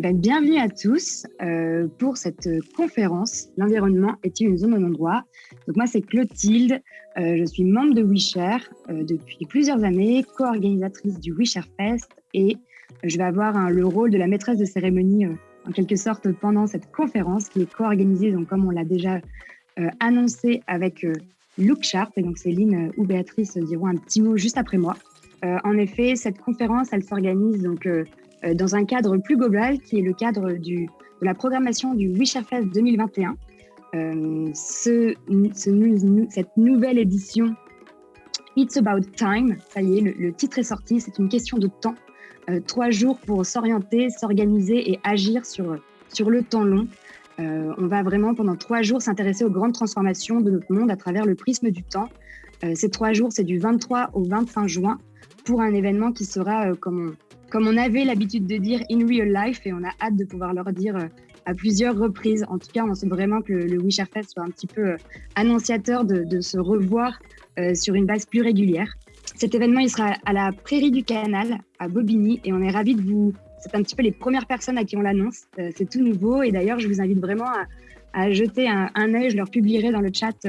eh ben, bienvenue à tous euh, pour cette conférence L'environnement est-il une zone au non-droit? Donc moi c'est Clotilde, euh, je suis membre de WeShare euh, depuis plusieurs années, co-organisatrice du WeShare Fest et je vais avoir le rôle de la maîtresse de cérémonie en quelque sorte pendant cette conférence qui est co-organisée, donc comme on l'a déjà annoncé avec Look Sharp et donc Céline ou Béatrice diront un petit mot juste après moi. en effet, cette conférence, elle s'organise donc dans un cadre plus global qui est le cadre de la programmation du Fest 2021. Euh, ce, cette nouvelle édition, It's About Time, ça y est, le, titre est sorti, c'est une question de temps. Euh, trois jours pour s'orienter, s'organiser et agir sur, sur le temps long. on va vraiment pendant trois jours s'intéresser aux grandes transformations de notre monde à travers le prisme du temps. ces trois jours, c'est du 23 au 25 juin pour un événement qui sera, comme on, comme on avait l'habitude de dire in real life, et on a hâte de pouvoir leur dire euh, à plusieurs reprises. En tout cas, on sait vraiment que le, le Fest soit un petit peu euh, annonciateur de, se revoir euh, sur une base plus régulière. Cet événement, il sera à la Prairie du Canal, à Bobigny, et on est ravis de vous... C'est un petit peu les premières personnes à qui on l'annonce. c'est tout nouveau, et d'ailleurs, je vous invite vraiment à, jeter un, œil. Je leur publierai dans le chat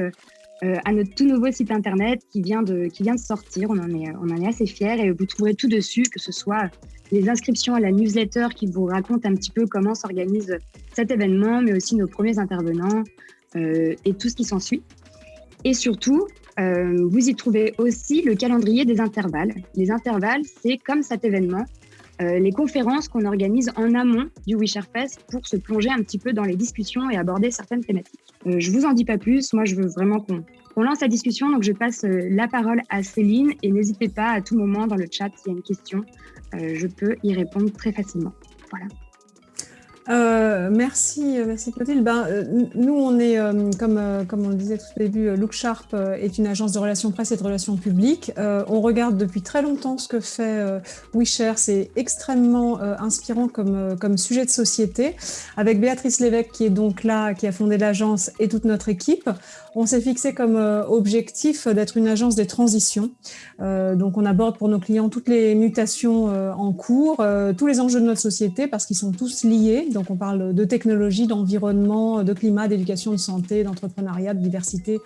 à notre tout nouveau site internet qui vient de, qui vient de sortir. On en, est, on en est assez fiers et vous trouverez tout dessus, que ce soit les inscriptions à la newsletter qui vous raconte un petit peu comment s'organise cet événement, mais aussi nos premiers intervenants euh, et tout ce qui s'ensuit. Et surtout, euh, vous y trouvez aussi le calendrier des intervalles. Les intervalles, c'est comme cet événement, les conférences qu'on organise en amont du Fest pour se plonger un petit peu dans les discussions et aborder certaines thématiques. Euh, je vous en dis pas plus. Moi, je veux vraiment qu'on lance la discussion. Donc, je passe euh, la parole à Céline et n'hésitez pas à tout moment dans le chat s'il y a une question. Euh, je peux y répondre très facilement. Voilà. Euh, merci, merci Clotilde. Ben, nous, on est, comme, comme on le disait tout au début, Look Sharp est une agence de relations presse et de relations publiques. on regarde depuis très longtemps ce que fait WeShare. C'est extrêmement inspirant comme, comme sujet de société. Avec Béatrice Lévesque, qui est donc là, qui a fondé l'agence, et toute notre équipe, on s'est fixé comme euh, objectif d'être une agence des transitions. Euh, donc, on aborde pour nos clients toutes les mutations euh, en cours, tous les enjeux de notre société parce qu'ils sont tous liés. Donc, on parle de technologie, d'environnement, de climat, d'éducation, de santé, d'entrepreneuriat, de diversité,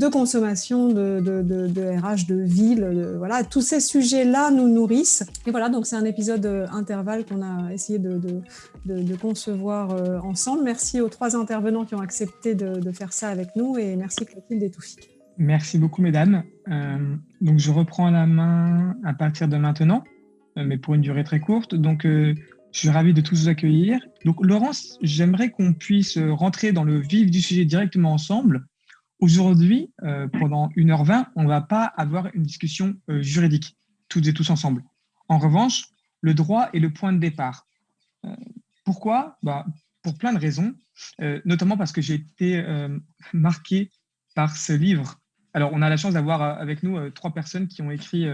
de consommation, de, de, RH, de ville, voilà, tous ces sujets-là nous nourrissent. Et voilà, donc c'est un épisode euh, intervalle qu'on a essayé de, concevoir euh, ensemble. Merci aux trois intervenants qui ont accepté de, faire ça avec nous et merci Clotilde et Toufik. Merci beaucoup mesdames. Euh, donc je reprends la main à partir de maintenant, mais pour une durée très courte. Donc je suis ravi de tous vous accueillir. Donc Laurence, j'aimerais qu'on puisse rentrer dans le vif du sujet directement ensemble. Aujourd'hui, euh, pendant 1h20, on ne va pas avoir une discussion euh, juridique, toutes et tous ensemble. En revanche, le droit est le point de départ. Euh, pourquoi? Bah, Pour plein de raisons, notamment parce que j'ai été marqué par ce livre. Alors, on a la chance d'avoir avec nous trois personnes qui ont écrit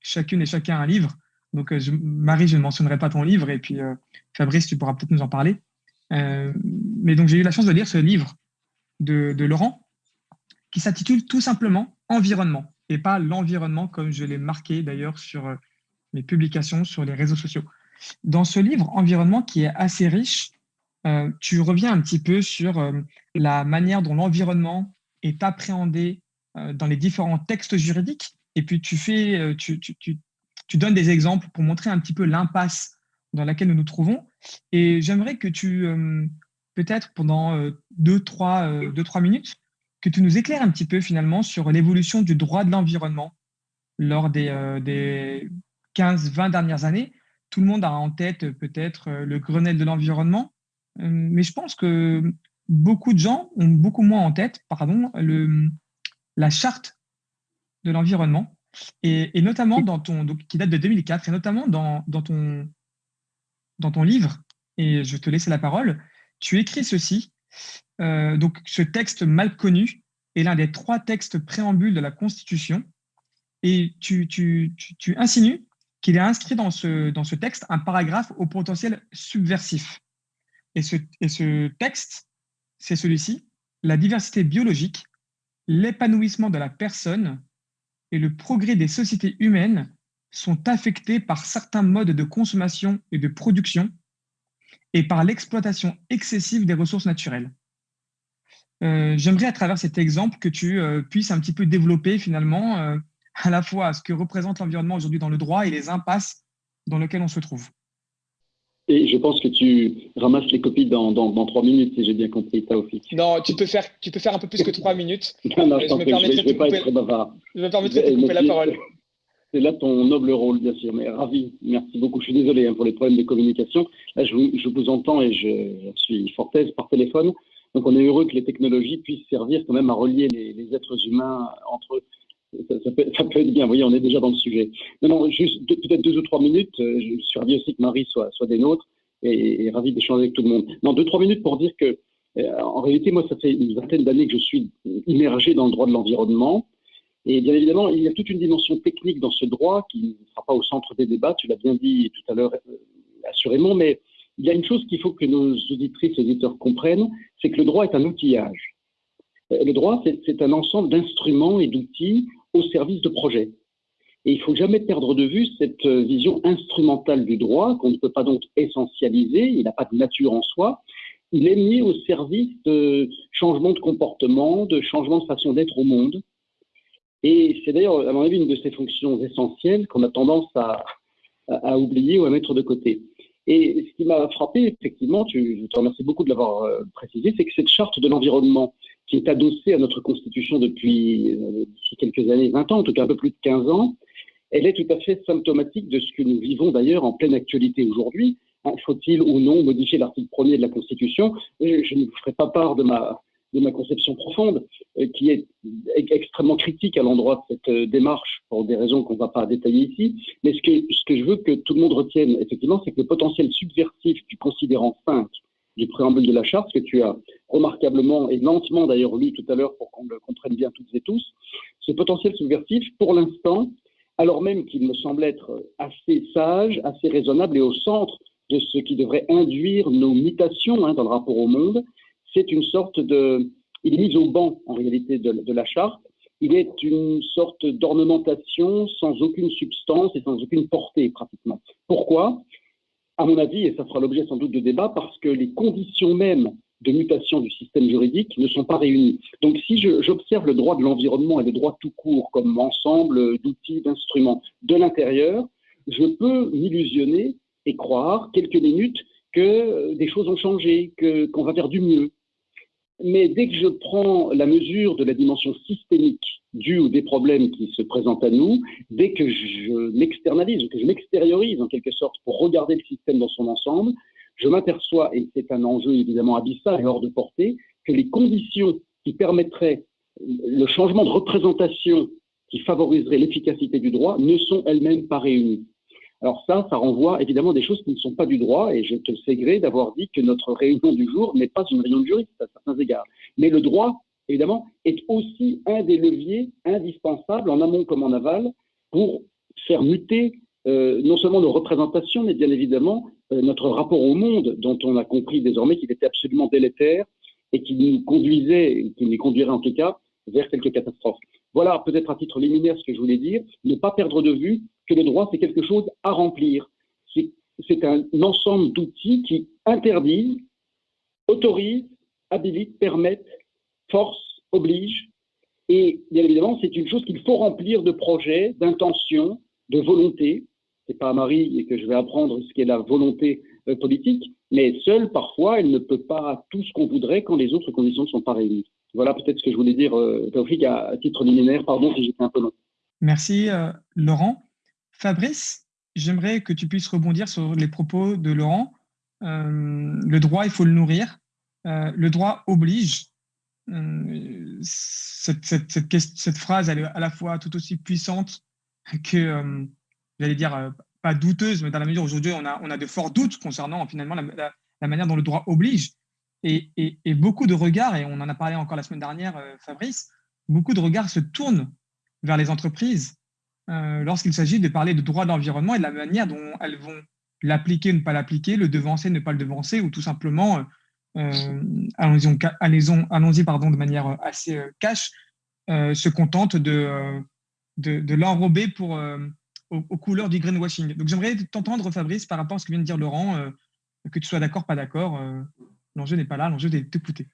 chacune et chacun un livre. Donc, Marie, je ne mentionnerai pas ton livre, et puis Fabrice, tu pourras peut-être nous en parler. mais donc, j'ai eu la chance de lire ce livre de, de Laurent, qui s'intitule tout simplement Environnement, et pas l'environnement comme je l'ai marqué d'ailleurs sur euh, mes publications sur les réseaux sociaux. Dans ce livre, Environnement, qui est assez riche, euh, tu reviens un petit peu sur euh, la manière dont l'environnement est appréhendé dans les différents textes juridiques, et puis tu, fais, tu, tu, tu, donnes des exemples pour montrer un petit peu l'impasse dans laquelle nous nous trouvons. Et j'aimerais que tu, peut-être pendant deux, trois, deux, trois minutes, que tu nous éclaires un petit peu finalement sur l'évolution du droit de l'environnement lors des, euh, des 15-20 dernières années. Tout le monde a en tête peut-être euh, le Grenelle de l'environnement, euh, mais je pense que beaucoup de gens ont beaucoup moins en tête pardon, la charte de l'environnement, et, notamment dans ton, qui date de 2004, et notamment dans, dans, ton, dans ton livre, et je te laisse la parole, tu écris ceci, euh, donc, ce texte mal connu est l'un des trois textes préambules de la Constitution. Et tu, insinues qu'il est inscrit dans ce, texte un paragraphe au potentiel subversif. Et ce texte, c'est celui-ci, la diversité biologique, l'épanouissement de la personne et le progrès des sociétés humaines sont affectés par certains modes de consommation et de production et par l'exploitation excessive des ressources naturelles. J'aimerais à travers cet exemple que tu puisses un petit peu développer finalement à la fois ce que représente l'environnement aujourd'hui dans le droit et les impasses dans lesquelles on se trouve. Et je pense que tu ramasses les copies dans, dans, trois minutes, si j'ai bien compris, Taoufik. Non, tu peux, faire, tu peux faire un peu plus que trois minutes. non, non, je, me permettrai vais, pas être bavard. Je me permettrai de couper la parole. C'est là ton noble rôle, bien sûr, mais ravi. Merci beaucoup. Je suis désolé hein, pour les problèmes de communication. Là, je, je vous entends et je, suis fort aise par téléphone. Donc, on est heureux que les technologies puissent servir quand même à relier les, êtres humains entre eux ça, peut, être bien. Vous voyez, on est déjà dans le sujet. Non, non, juste peut-être deux ou trois minutes. Euh, je suis ravi aussi que Marie soit, des nôtres et, ravi d'échanger avec tout le monde. Non, deux, trois minutes pour dire que, euh, en réalité, moi, ça fait une vingtaine d'années que je suis immergé dans le droit de l'environnement. Et bien évidemment, il y a toute une dimension technique dans ce droit qui ne sera pas au centre des débats, tu l'as bien dit tout à l'heure, euh, assurément, mais il y a une chose qu'il faut que nos auditrices et auditeurs comprennent, c'est que le droit est un outillage. Le droit, c'est un ensemble d'instruments et d'outils au service de projets. Et il faut jamais perdre de vue cette euh, vision instrumentale du droit qu'on ne peut pas donc essentialiser, il n'a pas de nature en soi, il est mis au service de changements de comportement, de changements de façon d'être au monde. Et c'est d'ailleurs, à mon avis, une de ces fonctions essentielles qu'on a tendance à, oublier ou à mettre de côté. Et ce qui m'a frappé, effectivement, tu, je te remercie beaucoup de l'avoir euh, précisé, c'est que cette charte de l'environnement, qui est adossée à notre Constitution depuis euh, quelques années, 20 ans, en tout cas un peu plus de 15 ans, elle est tout à fait symptomatique de ce que nous vivons d'ailleurs en pleine actualité aujourd'hui. Hein, faut-il ou non modifier l'article 1er de la Constitution? Je ne vous ferai pas part de ma, de ma conception profonde, euh, qui est extrêmement critique à l'endroit de cette euh, démarche, pour des raisons qu'on ne va pas détailler ici. Mais ce que, je veux que tout le monde retienne, effectivement, c'est que le potentiel subversif du considérant 5 du préambule de la charte, que tu as remarquablement et lentement d'ailleurs lu tout à l'heure pour qu'on le comprenne bien toutes et tous, ce potentiel subversif, pour l'instant, alors même qu'il me semble être assez sage, assez raisonnable et au centre de ce qui devrait induire nos mutations hein, dans le rapport au monde, c'est une sorte de... Il est mis au banc, en réalité, de, la charte. Il est une sorte d'ornementation sans aucune substance et sans aucune portée, pratiquement. Pourquoi? À mon avis, et ça fera l'objet sans doute de débat, parce que les conditions mêmes de mutation du système juridique ne sont pas réunies. Donc si j'observe le droit de l'environnement et le droit tout court comme ensemble d'outils, d'instruments de l'intérieur, je peux m'illusionner et croire quelques minutes que des choses ont changé, qu'on va faire du mieux. Mais dès que je prends la mesure de la dimension systémique due aux des problèmes qui se présentent à nous, dès que je m'externalise, que je m'extériorise en quelque sorte pour regarder le système dans son ensemble, je m'aperçois, et c'est un enjeu évidemment abyssal et hors de portée, que les conditions qui permettraient le changement de représentation qui favoriserait l'efficacité du droit ne sont elles-mêmes pas réunies. Alors ça, ça renvoie évidemment des choses qui ne sont pas du droit, et je te sais gré d'avoir dit que notre réunion du jour n'est pas une réunion de juristes à certains égards. Mais le droit, évidemment, est aussi un des leviers indispensables, en amont comme en aval, pour faire muter euh, non seulement nos représentations, mais bien évidemment euh, notre rapport au monde, dont on a compris désormais qu'il était absolument délétère et qui nous conduisait, qui nous conduirait en tout cas, vers quelques catastrophes. Voilà peut-être à titre liminaire ce que je voulais dire, ne pas perdre de vue que le droit, c'est quelque chose à remplir. C'est un ensemble d'outils qui interdisent, autorisent, habilitent, permettent, forcent, obligent. Et bien évidemment, c'est une chose qu'il faut remplir de projets, d'intentions, de volontés. C'est pas à Marie que je vais apprendre ce qu'est la volonté euh, politique, mais seule, parfois, elle ne peut pas tout ce qu'on voudrait quand les autres conditions ne sont pas réunies. Voilà peut-être ce que je voulais dire, euh, à, titre liminaire. Pardon si j'étais un peu long. Merci, euh, Laurent. Fabrice, j'aimerais que tu puisses rebondir sur les propos de Laurent. Euh, le droit, il faut le nourrir. Euh, le droit oblige. Euh, cette, phrase, elle est à la fois tout aussi puissante que, j'allais dire, pas douteuse, mais dans la mesure où aujourd'hui, on a, de forts doutes concernant finalement la, manière dont le droit oblige. Et, beaucoup de regards, et on en a parlé encore la semaine dernière, Fabrice, beaucoup de regards se tournent vers les entreprises euh, lorsqu'il s'agit de parler de droit de l'environnement et de la manière dont elles vont l'appliquer, ne pas l'appliquer, le devancer, ne pas le devancer, ou tout simplement, euh, allons-y allons pardon, de manière assez euh, cash, se contentent de, l'enrober pour, aux, couleurs du greenwashing. Donc j'aimerais t'entendre, Fabrice, par rapport à ce que vient de dire Laurent, que tu sois d'accord, pas d'accord, l'enjeu n'est pas là, l'enjeu est d'écouter.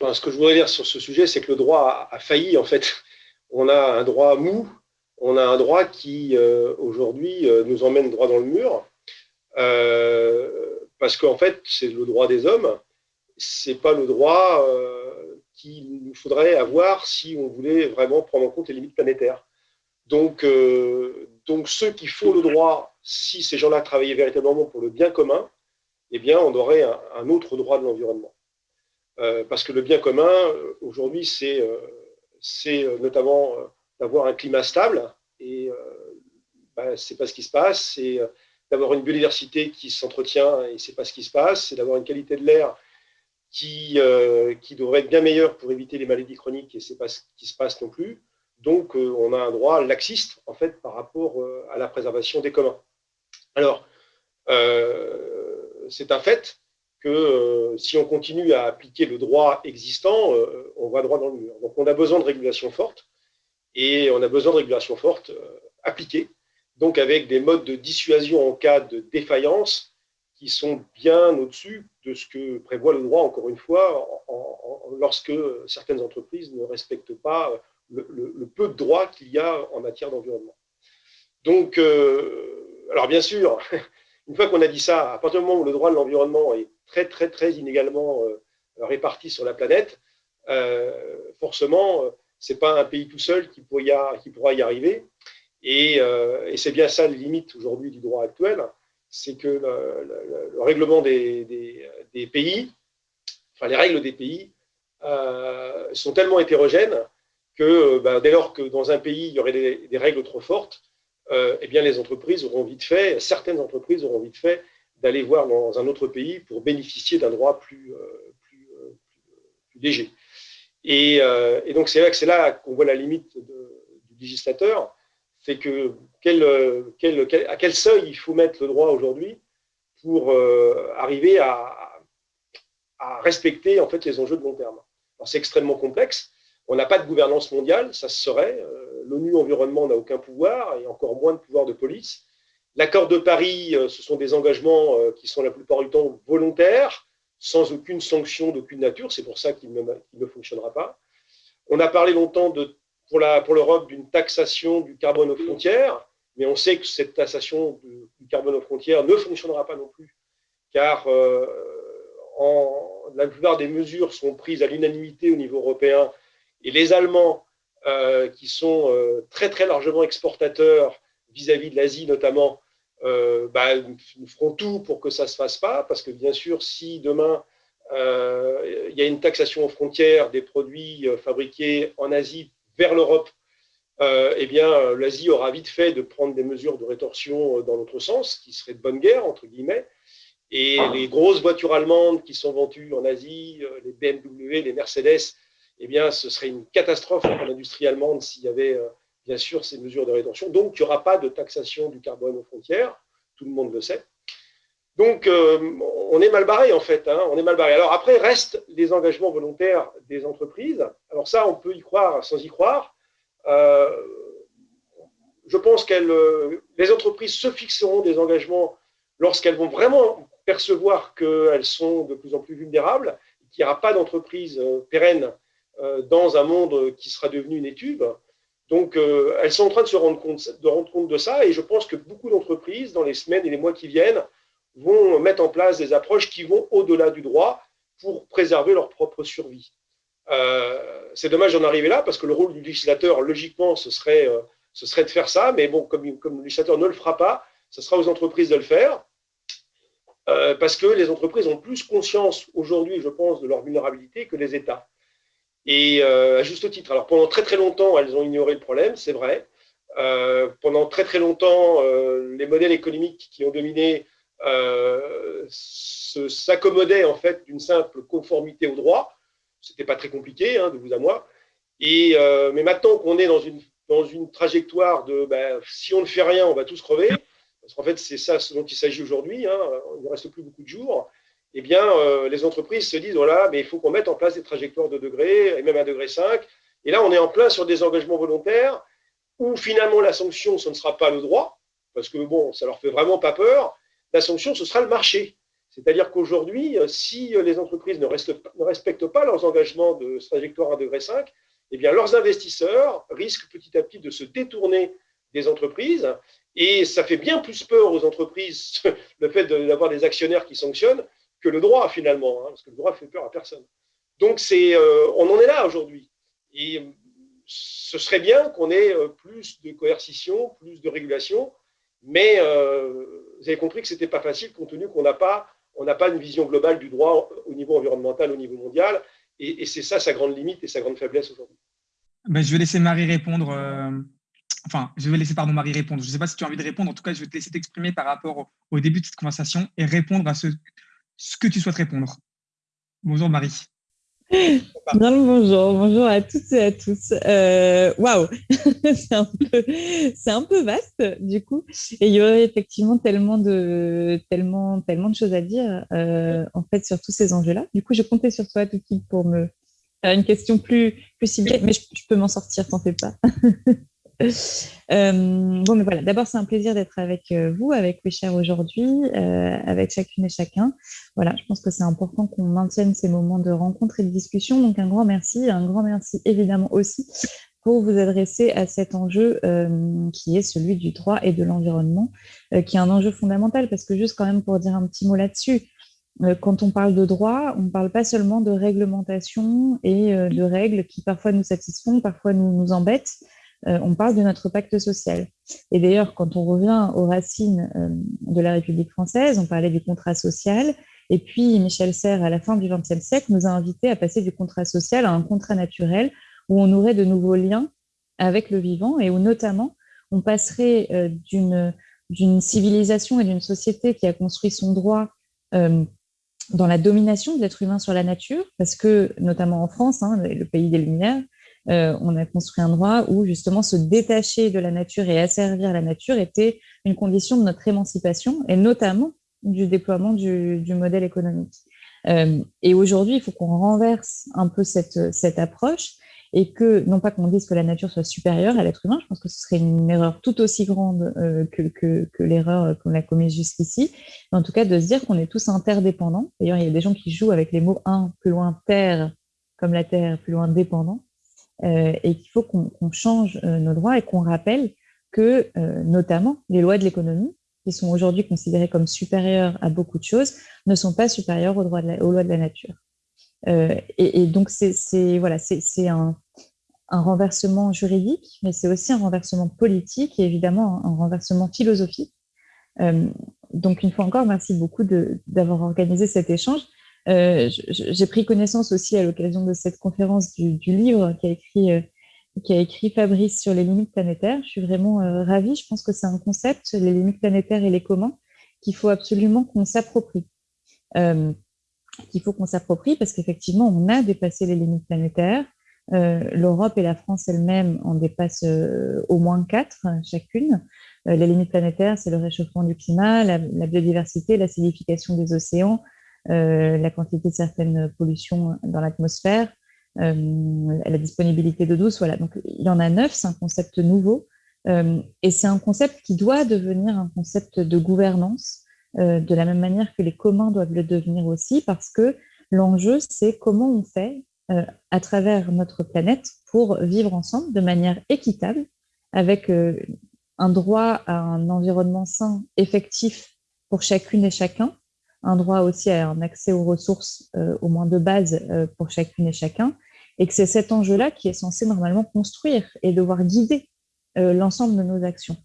Enfin, ce que je voudrais dire sur ce sujet, c'est que le droit a, failli, en fait. On a un droit mou, on a un droit qui, aujourd'hui, nous emmène droit dans le mur, parce qu'en fait, c'est le droit des hommes, c'est pas le droit qu'il nous faudrait avoir si on voulait vraiment prendre en compte les limites planétaires. Donc, euh, ceux qui font le droit, si ces gens-là travaillaient véritablement pour le bien commun, eh bien, on aurait un, autre droit de l'environnement. Euh, parce que le bien commun, euh, aujourd'hui, c'est notamment d'avoir un climat stable, et ben, ce n'est pas ce qui se passe, c'est d'avoir une biodiversité qui s'entretient, et ce n'est pas ce qui se passe, c'est d'avoir une qualité de l'air qui, qui devrait être bien meilleure pour éviter les maladies chroniques, et ce n'est pas ce qui se passe non plus. Donc, euh, on a un droit laxiste, en fait, par rapport euh, à la préservation des communs. Alors, euh, c'est un fait que si on continue à appliquer le droit existant, on va droit dans le mur. Donc, on a besoin de régulation forte, et on a besoin de régulation forte appliquée, donc avec des modes de dissuasion en cas de défaillance qui sont bien au-dessus de ce que prévoit le droit, encore une fois, lorsque certaines entreprises ne respectent pas le, peu de droits qu'il y a en matière d'environnement. Donc, euh, alors bien sûr, une fois qu'on a dit ça, à partir du moment où le droit de l'environnement est très, très, très inégalement euh, réparti sur la planète, euh, forcément, ce n'est pas un pays tout seul qui, pourra y, arriver. Et, c'est bien ça les limites aujourd'hui du droit actuel, c'est que le, règlement des, pays, enfin les règles des pays, sont tellement hétérogènes que euh, bah, dès lors que dans un pays, il y aurait des, règles trop fortes, euh, eh les entreprises auront vite fait, certaines entreprises auront vite fait d'aller voir dans un autre pays pour bénéficier d'un droit euh, plus, léger. Et, donc, c'est là, c'est là qu'on voit la limite du législateur, c'est que quel, à quel seuil il faut mettre le droit aujourd'hui pour arriver à, respecter en fait, les enjeux de long terme. c'est extrêmement complexe, on n'a pas de gouvernance mondiale, ça se serait. Euh, L'ONU Environnement n'a aucun pouvoir et encore moins de pouvoir de police. L'accord de Paris, euh, ce sont des engagements euh, qui sont la plupart du temps volontaires, sans aucune sanction d'aucune nature. C'est pour ça qu'il ne, fonctionnera pas. On a parlé longtemps pour l'Europe d'une taxation du carbone aux frontières, mais on sait que cette taxation du carbone aux frontières ne fonctionnera pas non plus, car la plupart des mesures sont prises à l'unanimité au niveau européen et les Allemands, euh, qui sont euh, très très largement exportateurs vis-à-vis de l'Asie notamment, euh, bah, nous feront tout pour que ça ne se fasse pas, parce que bien sûr, si demain il y a une taxation aux frontières des produits fabriqués en Asie vers l'Europe, eh bien, l'Asie aura vite fait de prendre des mesures de rétorsion dans l'autre sens, qui serait de bonne guerre, entre guillemets. Et les grosses voitures allemandes qui sont vendues en Asie, les BMW, les Mercedes, eh bien, ce serait une catastrophe pour l'industrie allemande s'il y avait, euh, bien sûr, ces mesures de rétention. Donc, il n'y aura pas de taxation du carbone aux frontières, tout le monde le sait. Donc, euh, on est mal barré, en fait. Hein, on est mal barré. Alors, après, restent les engagements volontaires des entreprises. Alors, ça, on peut y croire sans y croire. Euh, je pense que les entreprises se fixeront des engagements lorsqu'elles vont vraiment percevoir qu'elles sont de plus en plus vulnérables, qu'il n'y aura pas d'entreprise pérenne euh, dans un monde qui sera devenu une étude. Donc, euh, elles sont en train de se rendre compte de, ça et je pense que beaucoup d'entreprises, dans les semaines et les mois qui viennent, vont mettre en place des approches qui vont au-delà du droit pour préserver leur propre survie. Euh, c'est dommage d'en arriver là parce que le rôle du législateur, logiquement, ce serait, serait de faire ça, mais bon, comme, le législateur ne le fera pas, ce sera aux entreprises de le faire. parce que les entreprises ont plus conscience aujourd'hui, je pense, de leur vulnérabilité que les États. Et euh, à juste titre. Alors pendant très très longtemps, elles ont ignoré le problème, c'est vrai. Euh, pendant très très longtemps, euh, les modèles économiques qui ont dominé s'accommodaient en fait d'une simple conformité au droit. C'était pas très compliqué, hein, de vous à moi. Mais maintenant qu'on est dans une, dans une trajectoire de ben, si on ne fait rien, on va tous crever, parce qu'en fait c'est ça ce dont il s'agit aujourd'hui, hein, il ne reste plus beaucoup de jours, eh bien, euh, les entreprises se disent, voilà, mais il faut qu'on mette en place des trajectoires de degrés, et même un degré 5. Et là, on est en plein sur des engagements volontaires où finalement la sanction, ce ne sera pas le droit, parce que bon, ça leur fait vraiment pas peur. La sanction, ce sera le marché. C'est-à-dire qu'aujourd'hui, si les entreprises ne, respectent pas leurs engagements de trajectoire 1,5 degré, eh bien, leurs investisseurs risquent petit à petit de se détourner des entreprises. Et ça fait bien plus peur aux entreprises, le fait d'avoir des actionnaires qui sanctionnent, que le droit finalement, hein, parce que le droit fait peur à personne. Donc, euh, on en est là aujourd'hui. Et ce serait bien qu'on ait euh, plus de coercition, plus de régulation, mais euh, vous avez compris que ce n'était pas facile compte tenu qu'on n'a pas, pas une vision globale du droit au niveau environnemental, au niveau mondial, et, c'est ça sa grande limite et sa grande faiblesse aujourd'hui. Ben, je vais laisser Marie répondre. Enfin, je vais laisser pardon Marie répondre. Je ne sais pas si tu as envie de répondre. En tout cas, je vais te laisser t'exprimer par rapport au, début de cette conversation et répondre à ce, ce que tu souhaites répondre. Bonjour Marie bonjour, bonjour à toutes et à tous. Euh, waouh, c'est un, peu, un peu vaste du coup. Et il y aurait effectivement tellement de, tellement, tellement de choses à dire euh, en fait sur tous ces enjeux-là. Du coup, je comptais sur toi, Touki, pour me faire une question plus, plus ciblée, mais je, je peux m'en sortir, t'en fais pas. Euh, bon, mais voilà, d'abord, c'est un plaisir d'être avec euh, vous, avec chers aujourd'hui, euh, avec chacune et chacun. Voilà, je pense que c'est important qu'on maintienne ces moments de rencontre et de discussion. Donc, un grand merci, un grand merci évidemment aussi pour vous adresser à cet enjeu qui est celui du droit et de l'environnement, qui est un enjeu fondamental, parce que juste quand même pour dire un petit mot là-dessus, quand on parle de droit, on ne parle pas seulement de réglementation et de règles qui parfois nous satisfont, parfois nous, embêtent, on parle de notre pacte social. Et d'ailleurs, quand on revient aux racines euh, de la République française, on parlait du contrat social. Et puis, Michel Serres, à la fin du XXe siècle, nous a invités à passer du contrat social à un contrat naturel où on aurait de nouveaux liens avec le vivant et où notamment on passerait euh, d'une civilisation et d'une société qui a construit son droit dans la domination de l'être humain sur la nature, parce que notamment en France, hein, le pays des Lumières, euh, on a construit un droit où justement se détacher de la nature et asservir la nature était une condition de notre émancipation et notamment du déploiement du, modèle économique. Euh, et aujourd'hui, il faut qu'on renverse un peu cette, cette approche et que, non pas qu'on dise que la nature soit supérieure à l'être humain, je pense que ce serait une erreur tout aussi grande euh, que, que, que l'erreur qu'on a commise jusqu'ici, mais en tout cas de se dire qu'on est tous interdépendants. D'ailleurs, il y a des gens qui jouent avec les mots un, plus loin terre, comme la terre, plus loin dépendant. Euh, et qu'il faut qu'on change euh, nos droits et qu'on rappelle que, euh, notamment, les lois de l'économie, qui sont aujourd'hui considérées comme supérieures à beaucoup de choses, ne sont pas supérieures aux, lois de la nature. et, donc, c'est voilà, un, un renversement juridique, mais c'est aussi un renversement politique et évidemment un renversement philosophique. donc, une fois encore, merci beaucoup d'avoir organisé cet échange. Euh, j'ai pris connaissance aussi à l'occasion de cette conférence du, livre qu'a écrit, euh, a écrit Fabrice sur les limites planétaires. Je suis vraiment euh, ravie. Je pense que c'est un concept, les limites planétaires et les communs, qu'il faut absolument qu'on s'approprie. qu'il faut qu'on s'approprie parce qu'effectivement, on a dépassé les limites planétaires. L'Europe et la France elles-mêmes en dépassent au moins quatre chacune. les limites planétaires, c'est le réchauffement du climat, la, la biodiversité, l'acidification des océans, la quantité de certaines pollutions dans l'atmosphère, euh, la disponibilité d'eau douce. Voilà, donc il y en a neuf, c'est un concept nouveau. Euh, et c'est un concept qui doit devenir un concept de gouvernance, de la même manière que les communs doivent le devenir aussi, parce que l'enjeu, c'est comment on fait à travers notre planète pour vivre ensemble de manière équitable, avec un droit à un environnement sain, effectif pour chacune et chacun, un droit aussi à un accès aux ressources euh, au moins de base euh, pour chacune et chacun, et que c'est cet enjeu-là qui est censé normalement construire et devoir guider euh, l'ensemble de nos actions.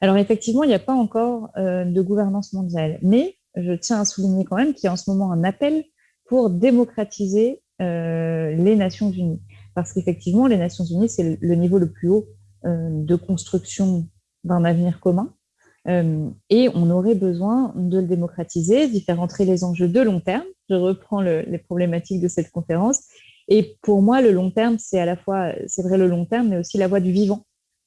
Alors effectivement, il n'y a pas encore de gouvernance mondiale, mais je tiens à souligner quand même qu'il y a en ce moment un appel pour démocratiser les Nations Unies, parce qu'effectivement, les Nations Unies, c'est le niveau le plus haut de construction d'un avenir commun, et on aurait besoin de le démocratiser, d'y faire entrer les enjeux de long terme. Je reprends les problématiques de cette conférence. Et pour moi, le long terme, c'est à la fois, c'est vrai le long terme, mais aussi la voie du vivant.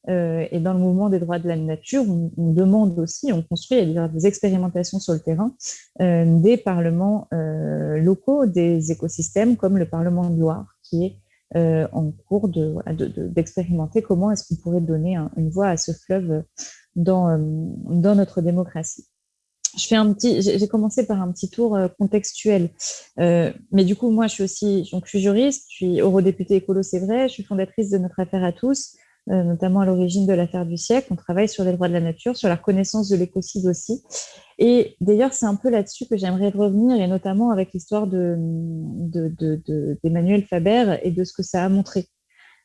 Euh, et dans le mouvement des droits de la nature, on, demande aussi, on construit des expérimentations sur le terrain, euh, des parlements locaux, des écosystèmes comme le Parlement de Loire, qui est en cours d'expérimenter de, comment est-ce qu'on pourrait donner une voix à ce fleuve dans, euh, dans notre démocratie. je fais un petit, j'ai commencé par un petit tour contextuel. mais du coup, moi, je suis aussi, donc, je suis juriste, je suis eurodéputée écolo, c'est vrai, je suis fondatrice de notre affaire à tous, notamment à l'origine de l'affaire du siècle. On travaille sur les droits de la nature, sur la reconnaissance de l'écocide aussi. Et d'ailleurs, c'est un peu là-dessus que j'aimerais revenir, et notamment avec l'histoire d'Emmanuel de, de, Faber et de ce que ça a montré.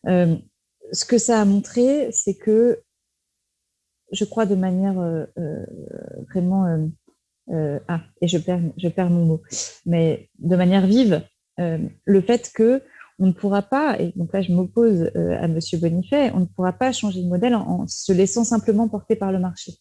ce que ça a montré, c'est que je crois de manière euh, euh, vraiment... Euh, ah, et je perds, je perds mon mot. Mais de manière vive, le fait que on ne pourra pas, et donc là je m'oppose à M. Bonifay, on ne pourra pas changer de modèle en, se laissant simplement porter par le marché.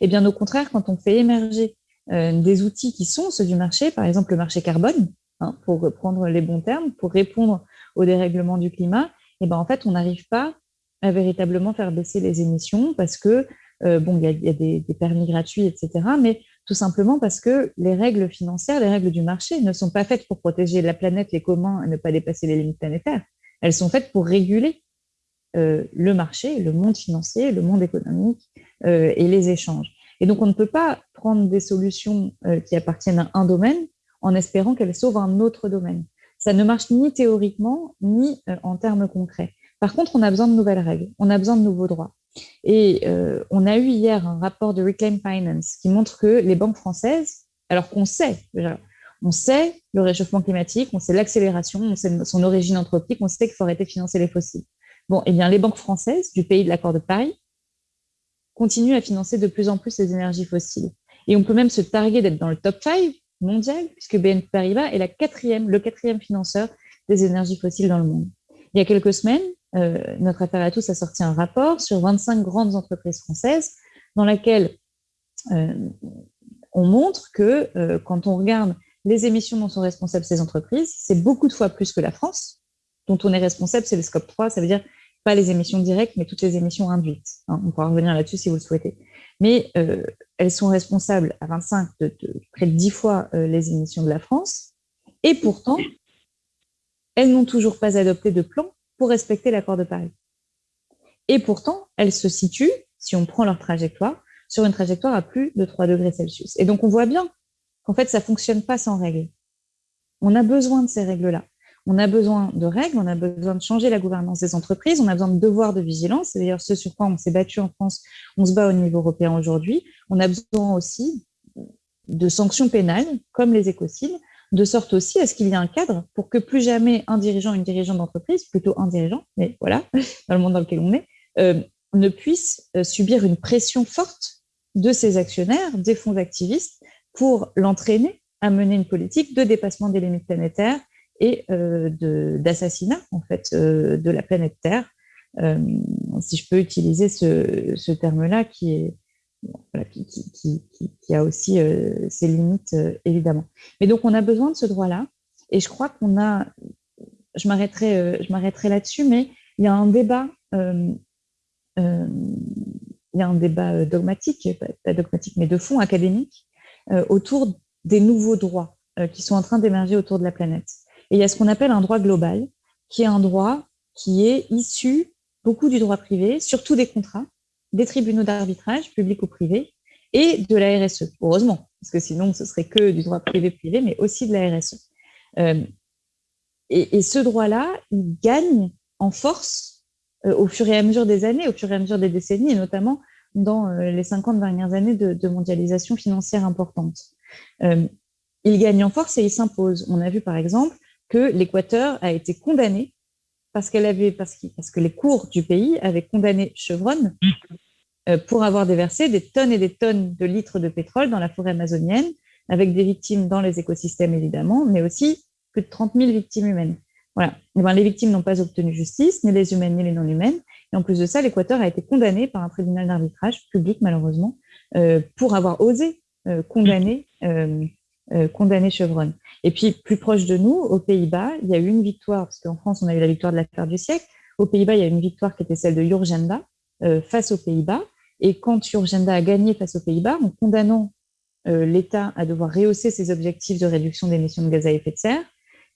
Et bien au contraire, quand on fait émerger des outils qui sont ceux du marché, par exemple le marché carbone, hein, pour reprendre les bons termes, pour répondre au dérèglement du climat, et ben en fait on n'arrive pas à véritablement faire baisser les émissions parce que, euh, bon, il y a, des, permis gratuits, etc., mais tout simplement parce que les règles financières, les règles du marché ne sont pas faites pour protéger la planète, les communs et ne pas dépasser les limites planétaires. Elles sont faites pour réguler euh, le marché, le monde financier, le monde économique euh, et les échanges. Et donc, on ne peut pas prendre des solutions qui appartiennent à un domaine en espérant qu'elles sauvent un autre domaine. Ça ne marche ni théoriquement, ni en termes concrets. Par contre, on a besoin de nouvelles règles, on a besoin de nouveaux droits. Et euh, on a eu hier un rapport de Reclaim Finance qui montre que les banques françaises, alors qu'on sait, on sait le réchauffement climatique, on sait l'accélération, on sait son origine anthropique, on sait qu'il faut arrêter de financer les fossiles. Bon, eh bien, les banques françaises du pays de l'accord de Paris continuent à financer de plus en plus les énergies fossiles. Et on peut même se targuer d'être dans le top 5 mondial, puisque BNP Paribas est le quatrième financeur des énergies fossiles dans le monde. Il y a quelques semaines, euh, notre affaire à tous a sorti un rapport sur 25 grandes entreprises françaises dans laquelle euh, on montre que euh, quand on regarde les émissions dont sont responsables ces entreprises, c'est beaucoup de fois plus que la France, dont on est responsable, c'est le scope 3, ça veut dire pas les émissions directes, mais toutes les émissions induites. Hein. on pourra revenir là-dessus si vous le souhaitez. Mais elles sont responsables à 25, de, de, près de 10 fois les émissions de la France, et pourtant, elles n'ont toujours pas adopté de plan pour respecter l'accord de Paris. Et pourtant, elles se situent, si on prend leur trajectoire, sur une trajectoire à plus de 3 degrés Celsius. Et donc, on voit bien qu'en fait, ça ne fonctionne pas sans règles. On a besoin de ces règles-là. On a besoin de règles, on a besoin de changer la gouvernance des entreprises, on a besoin de devoirs de vigilance. C'est d'ailleurs ce sur quoi on s'est battu en France, on se bat au niveau européen aujourd'hui. On a besoin aussi de sanctions pénales, comme les écocides, de sorte aussi à ce qu'il y ait un cadre pour que plus jamais un dirigeant, une dirigeante d'entreprise, plutôt un dirigeant, mais voilà, dans le monde dans lequel on est, euh, ne puisse euh, subir une pression forte de ses actionnaires, des fonds activistes, pour l'entraîner à mener une politique de dépassement des limites planétaires et euh, d'assassinat en fait de la planète Terre, si je peux utiliser ce, ce terme-là qui est qui, a aussi euh, ses limites, euh, évidemment. Mais donc, on a besoin de ce droit-là. Et je crois qu'on a, je m'arrêterai, euh, je m'arrêterai là-dessus, mais il y a un débat, il y a un débat dogmatique, pas dogmatique, mais de fond académique, autour des nouveaux droits qui sont en train d'émerger autour de la planète. Et il y a ce qu'on appelle un droit global, qui est un droit qui est issu beaucoup du droit privé, surtout des contrats, des tribunaux d'arbitrage, publics ou privés, et de la RSE, heureusement, parce que sinon ce serait que du droit privé-privé, mais aussi de la RSE. Euh, et, ce droit-là, il gagne en force euh, au fur et à mesure des années, au fur et à mesure des décennies, et notamment dans euh, les 50 dernières années de, mondialisation financière importante. il gagne en force et il s'impose. On a vu par exemple que l'Équateur a été condamné parce, qu'elle avait, parce, parce que les cours du pays avaient condamné Chevron euh, pour avoir déversé des tonnes et des tonnes de litres de pétrole dans la forêt amazonienne, avec des victimes dans les écosystèmes évidemment, mais aussi plus de 30 000 victimes humaines. Voilà. Et ben, les victimes n'ont pas obtenu justice, ni les humaines ni les non-humaines. Et en plus de ça, l'Équateur a été condamné par un tribunal d'arbitrage public, malheureusement, euh, pour avoir osé euh, condamner, condamner Chevron. Et puis, plus proche de nous, aux Pays-Bas, il y a eu une victoire, parce qu'en France, on a eu la victoire de l'affaire du siècle. Aux Pays-Bas, il y a eu une victoire qui était celle de Urgenda euh, face aux Pays-Bas. Et quand Urgenda a gagné face aux Pays-Bas, en condamnant euh, l'État à devoir rehausser ses objectifs de réduction d'émissions de gaz à effet de serre,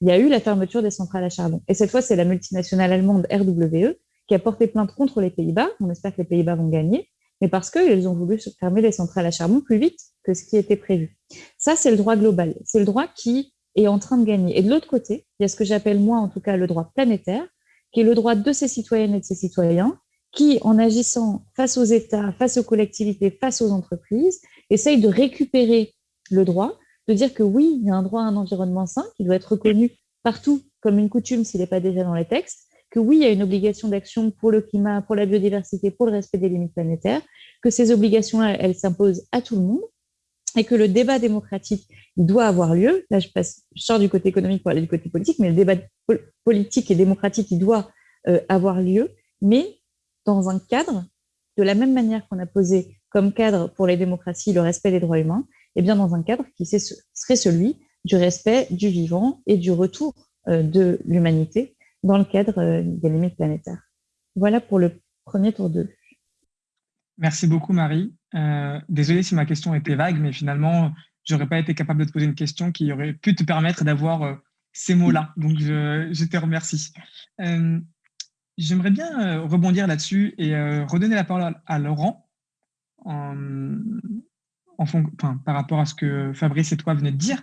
il y a eu la fermeture des centrales à charbon. Et cette fois, c'est la multinationale allemande RWE qui a porté plainte contre les Pays-Bas. On espère que les Pays-Bas vont gagner, mais parce qu'ils ont voulu fermer les centrales à charbon plus vite que ce qui était prévu. Ça, c'est le droit global. C'est le droit qui est en train de gagner. Et de l'autre côté, il y a ce que j'appelle moi, en tout cas, le droit planétaire, qui est le droit de ces citoyennes et de ces citoyens, qui, en agissant face aux États, face aux collectivités, face aux entreprises, essayent de récupérer le droit, de dire que oui, il y a un droit à un environnement sain qui doit être reconnu partout comme une coutume s'il n'est pas déjà dans les textes, que oui, il y a une obligation d'action pour le climat, pour la biodiversité, pour le respect des limites planétaires, que ces obligations-là, elles s'imposent à tout le monde, et que le débat démocratique doit avoir lieu. Là, je, passe, sors du côté économique pour aller du côté politique, mais le débat politique et démocratique, doit euh, avoir lieu, mais dans un cadre, de la même manière qu'on a posé comme cadre pour les démocraties le respect des droits humains, et eh bien dans un cadre qui serait celui du respect du vivant et du retour euh, de l'humanité dans le cadre euh, des limites planétaires. Voilà pour le premier tour de. Merci beaucoup, Marie. Euh, désolé si ma question était vague, mais finalement, je n'aurais pas été capable de te poser une question qui aurait pu te permettre d'avoir euh, ces mots-là. Donc, je, te remercie. Euh, j'aimerais bien rebondir là-dessus et redonner la parole à, Laurent en, par rapport à ce que Fabrice et toi venez de dire.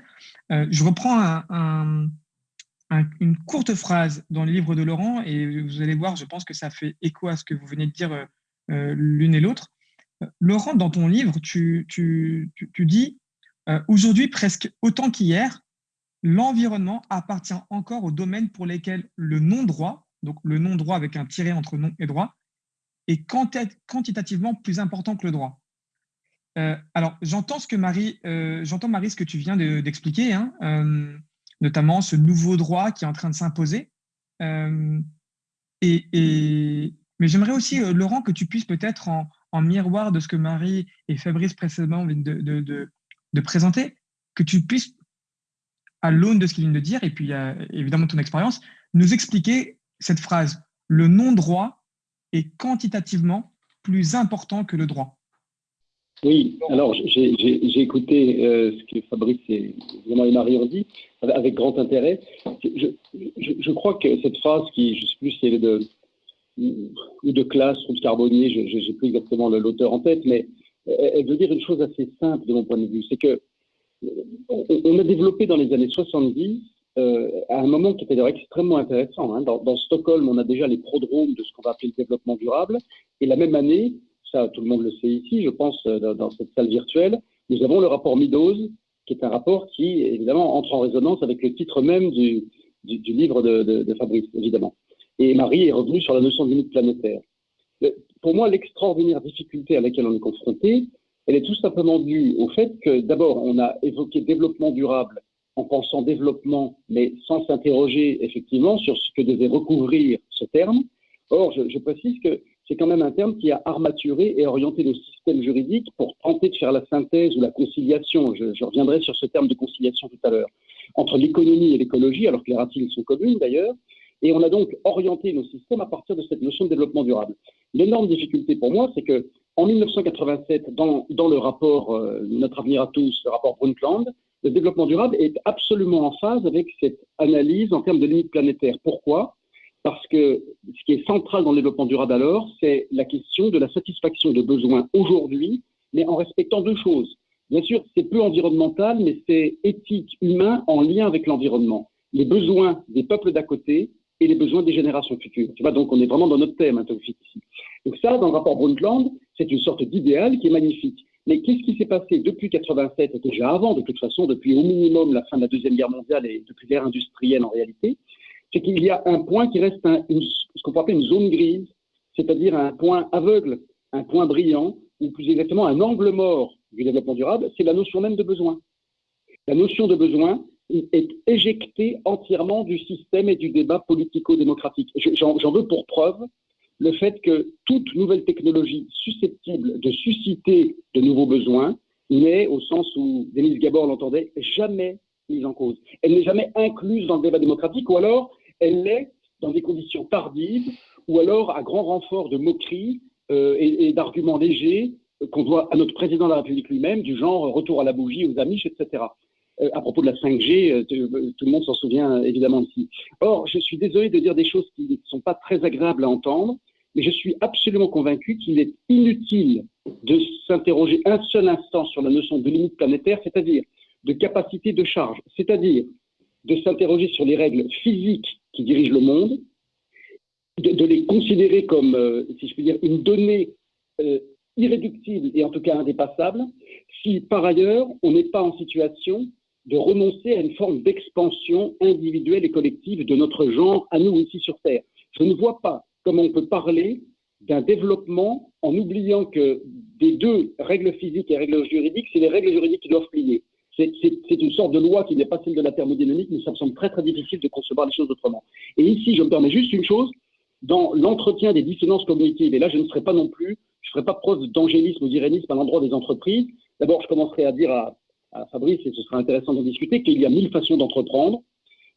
je reprends une courte phrase dans le livre de Laurent et vous allez voir, je pense que ça fait écho à ce que vous venez de dire l'une et l'autre. Laurent, dans ton livre, tu, dis euh, Aujourd'hui, presque autant qu'hier, l'environnement appartient encore aux domaines pour lesquels le non-droit, donc le non-droit avec un tiret entre non et droit, est quantitativement plus important que le droit. Euh, alors, j'entends ce que Marie, euh, j'entends Marie ce que tu viens d'expliquer, hein, notamment ce nouveau droit qui est en train de s'imposer. mais j'aimerais aussi, Laurent, que tu puisses peut-être en, en miroir de ce que Marie et Fabrice précédemment viennent de, présenter, que tu puisses, à l'aune de ce qu'ils viennent de dire, et puis évidemment ton expérience, nous expliquer cette phrase. Le non-droit est quantitativement plus important que le droit. Oui, alors j'ai écouté euh, ce que Fabrice et, Marie ont dit avec grand intérêt. Je, crois que cette phrase qui, je ne sais plus si est de, ou de classe, ou de Carbonnier, je n'ai plus exactement l'auteur en tête, mais elle veut dire une chose assez simple de mon point de vue, c'est que on a développé dans les années 70, euh, à un moment qui était d'ailleurs extrêmement intéressant, hein, dans, Stockholm, on a déjà les prodromes de ce qu'on va appeler le développement durable, et la même année, ça tout le monde le sait ici, je pense, euh, dans, cette salle virtuelle, nous avons le rapport Meadows, qui est un rapport qui, évidemment, entre en résonance avec le titre même du, livre de Fabrice, évidemment. Et Marie est revenue sur la notion de limite planétaire. Pour moi, l'extraordinaire difficulté à laquelle on est confronté, elle est tout simplement due au fait que, d'abord, on a évoqué développement durable en pensant développement, mais sans s'interroger effectivement sur ce que devait recouvrir ce terme. Or, je, précise que c'est quand même un terme qui a armaturé et orienté le système juridique pour tenter de faire la synthèse ou la conciliation, je, je reviendrai sur ce terme de conciliation tout à l'heure, entre l'économie et l'écologie, alors que les racines sont communes d'ailleurs, et on a donc orienté nos systèmes à partir de cette notion de développement durable. L'énorme difficulté pour moi, c'est que en 1987, dans, le rapport euh, Notre avenir à tous, le rapport Brundtland, le développement durable est absolument en phase avec cette analyse en termes de limites planétaires. Pourquoi? Parce que ce qui est central dans le développement durable alors, c'est la question de la satisfaction de besoins aujourd'hui, mais en respectant deux choses. Bien sûr, c'est peu environnemental, mais c'est éthique, humain, en lien avec l'environnement. Les besoins des peuples d'à côté et les besoins des générations futures. Tu vois, donc on est vraiment dans notre thème, hein, ici. Donc ça, dans le rapport Brundtland, c'est une sorte d'idéal qui est magnifique. Mais qu'est-ce qui s'est passé depuis 87 et déjà avant, de toute façon, depuis au minimum la fin de la Deuxième Guerre mondiale et depuis l'ère industrielle en réalité, c'est qu'il y a un point qui reste ce qu'on peut appeler une zone grise, c'est-à-dire un point aveugle, un point brillant, ou plus exactement un angle mort du développement durable, c'est la notion même de besoin. La notion de besoin, est éjecté entièrement du système et du débat politico-démocratique. J'en veux pour preuve le fait que toute nouvelle technologie susceptible de susciter de nouveaux besoins n'est, au sens où Denise Gabor l'entendait, jamais mise en cause. Elle n'est jamais incluse dans le débat démocratique, ou alors elle l'est dans des conditions tardives, ou alors à grand renfort de moqueries euh, et, d'arguments légers qu'on doit à notre président de la République lui-même, du genre retour à la bougie, aux amis, etc. Euh, à propos de la 5G, euh, euh, tout le monde s'en souvient évidemment ici. Or, je suis désolé de dire des choses qui ne sont pas très agréables à entendre, mais je suis absolument convaincu qu'il est inutile de s'interroger un seul instant sur la notion de limite planétaire, c'est-à-dire de capacité de charge, c'est-à-dire de s'interroger sur les règles physiques qui dirigent le monde, de, les considérer comme, si je puis dire, une donnée irréductible et en tout cas indépassable, si par ailleurs on n'est pas en situation de renoncer à une forme d'expansion individuelle et collective de notre genre à nous ici sur Terre. Je ne vois pas comment on peut parler d'un développement en oubliant que des deux règles physiques et règles juridiques, c'est les règles juridiques qui doivent plier. C'est une sorte de loi qui n'est pas celle de la thermodynamique, mais ça me semble très très difficile de concevoir les choses autrement. Et ici, je me permets juste une chose, dans l'entretien des dissonances cognitives, et là je ne serai pas non plus, je ne ferai pas preuve d'angélisme ou d'irénisme à l'endroit des entreprises. D'abord, je commencerai à dire à, Fabrice, et ce sera intéressant d'en discuter, qu'il y a mille façons d'entreprendre,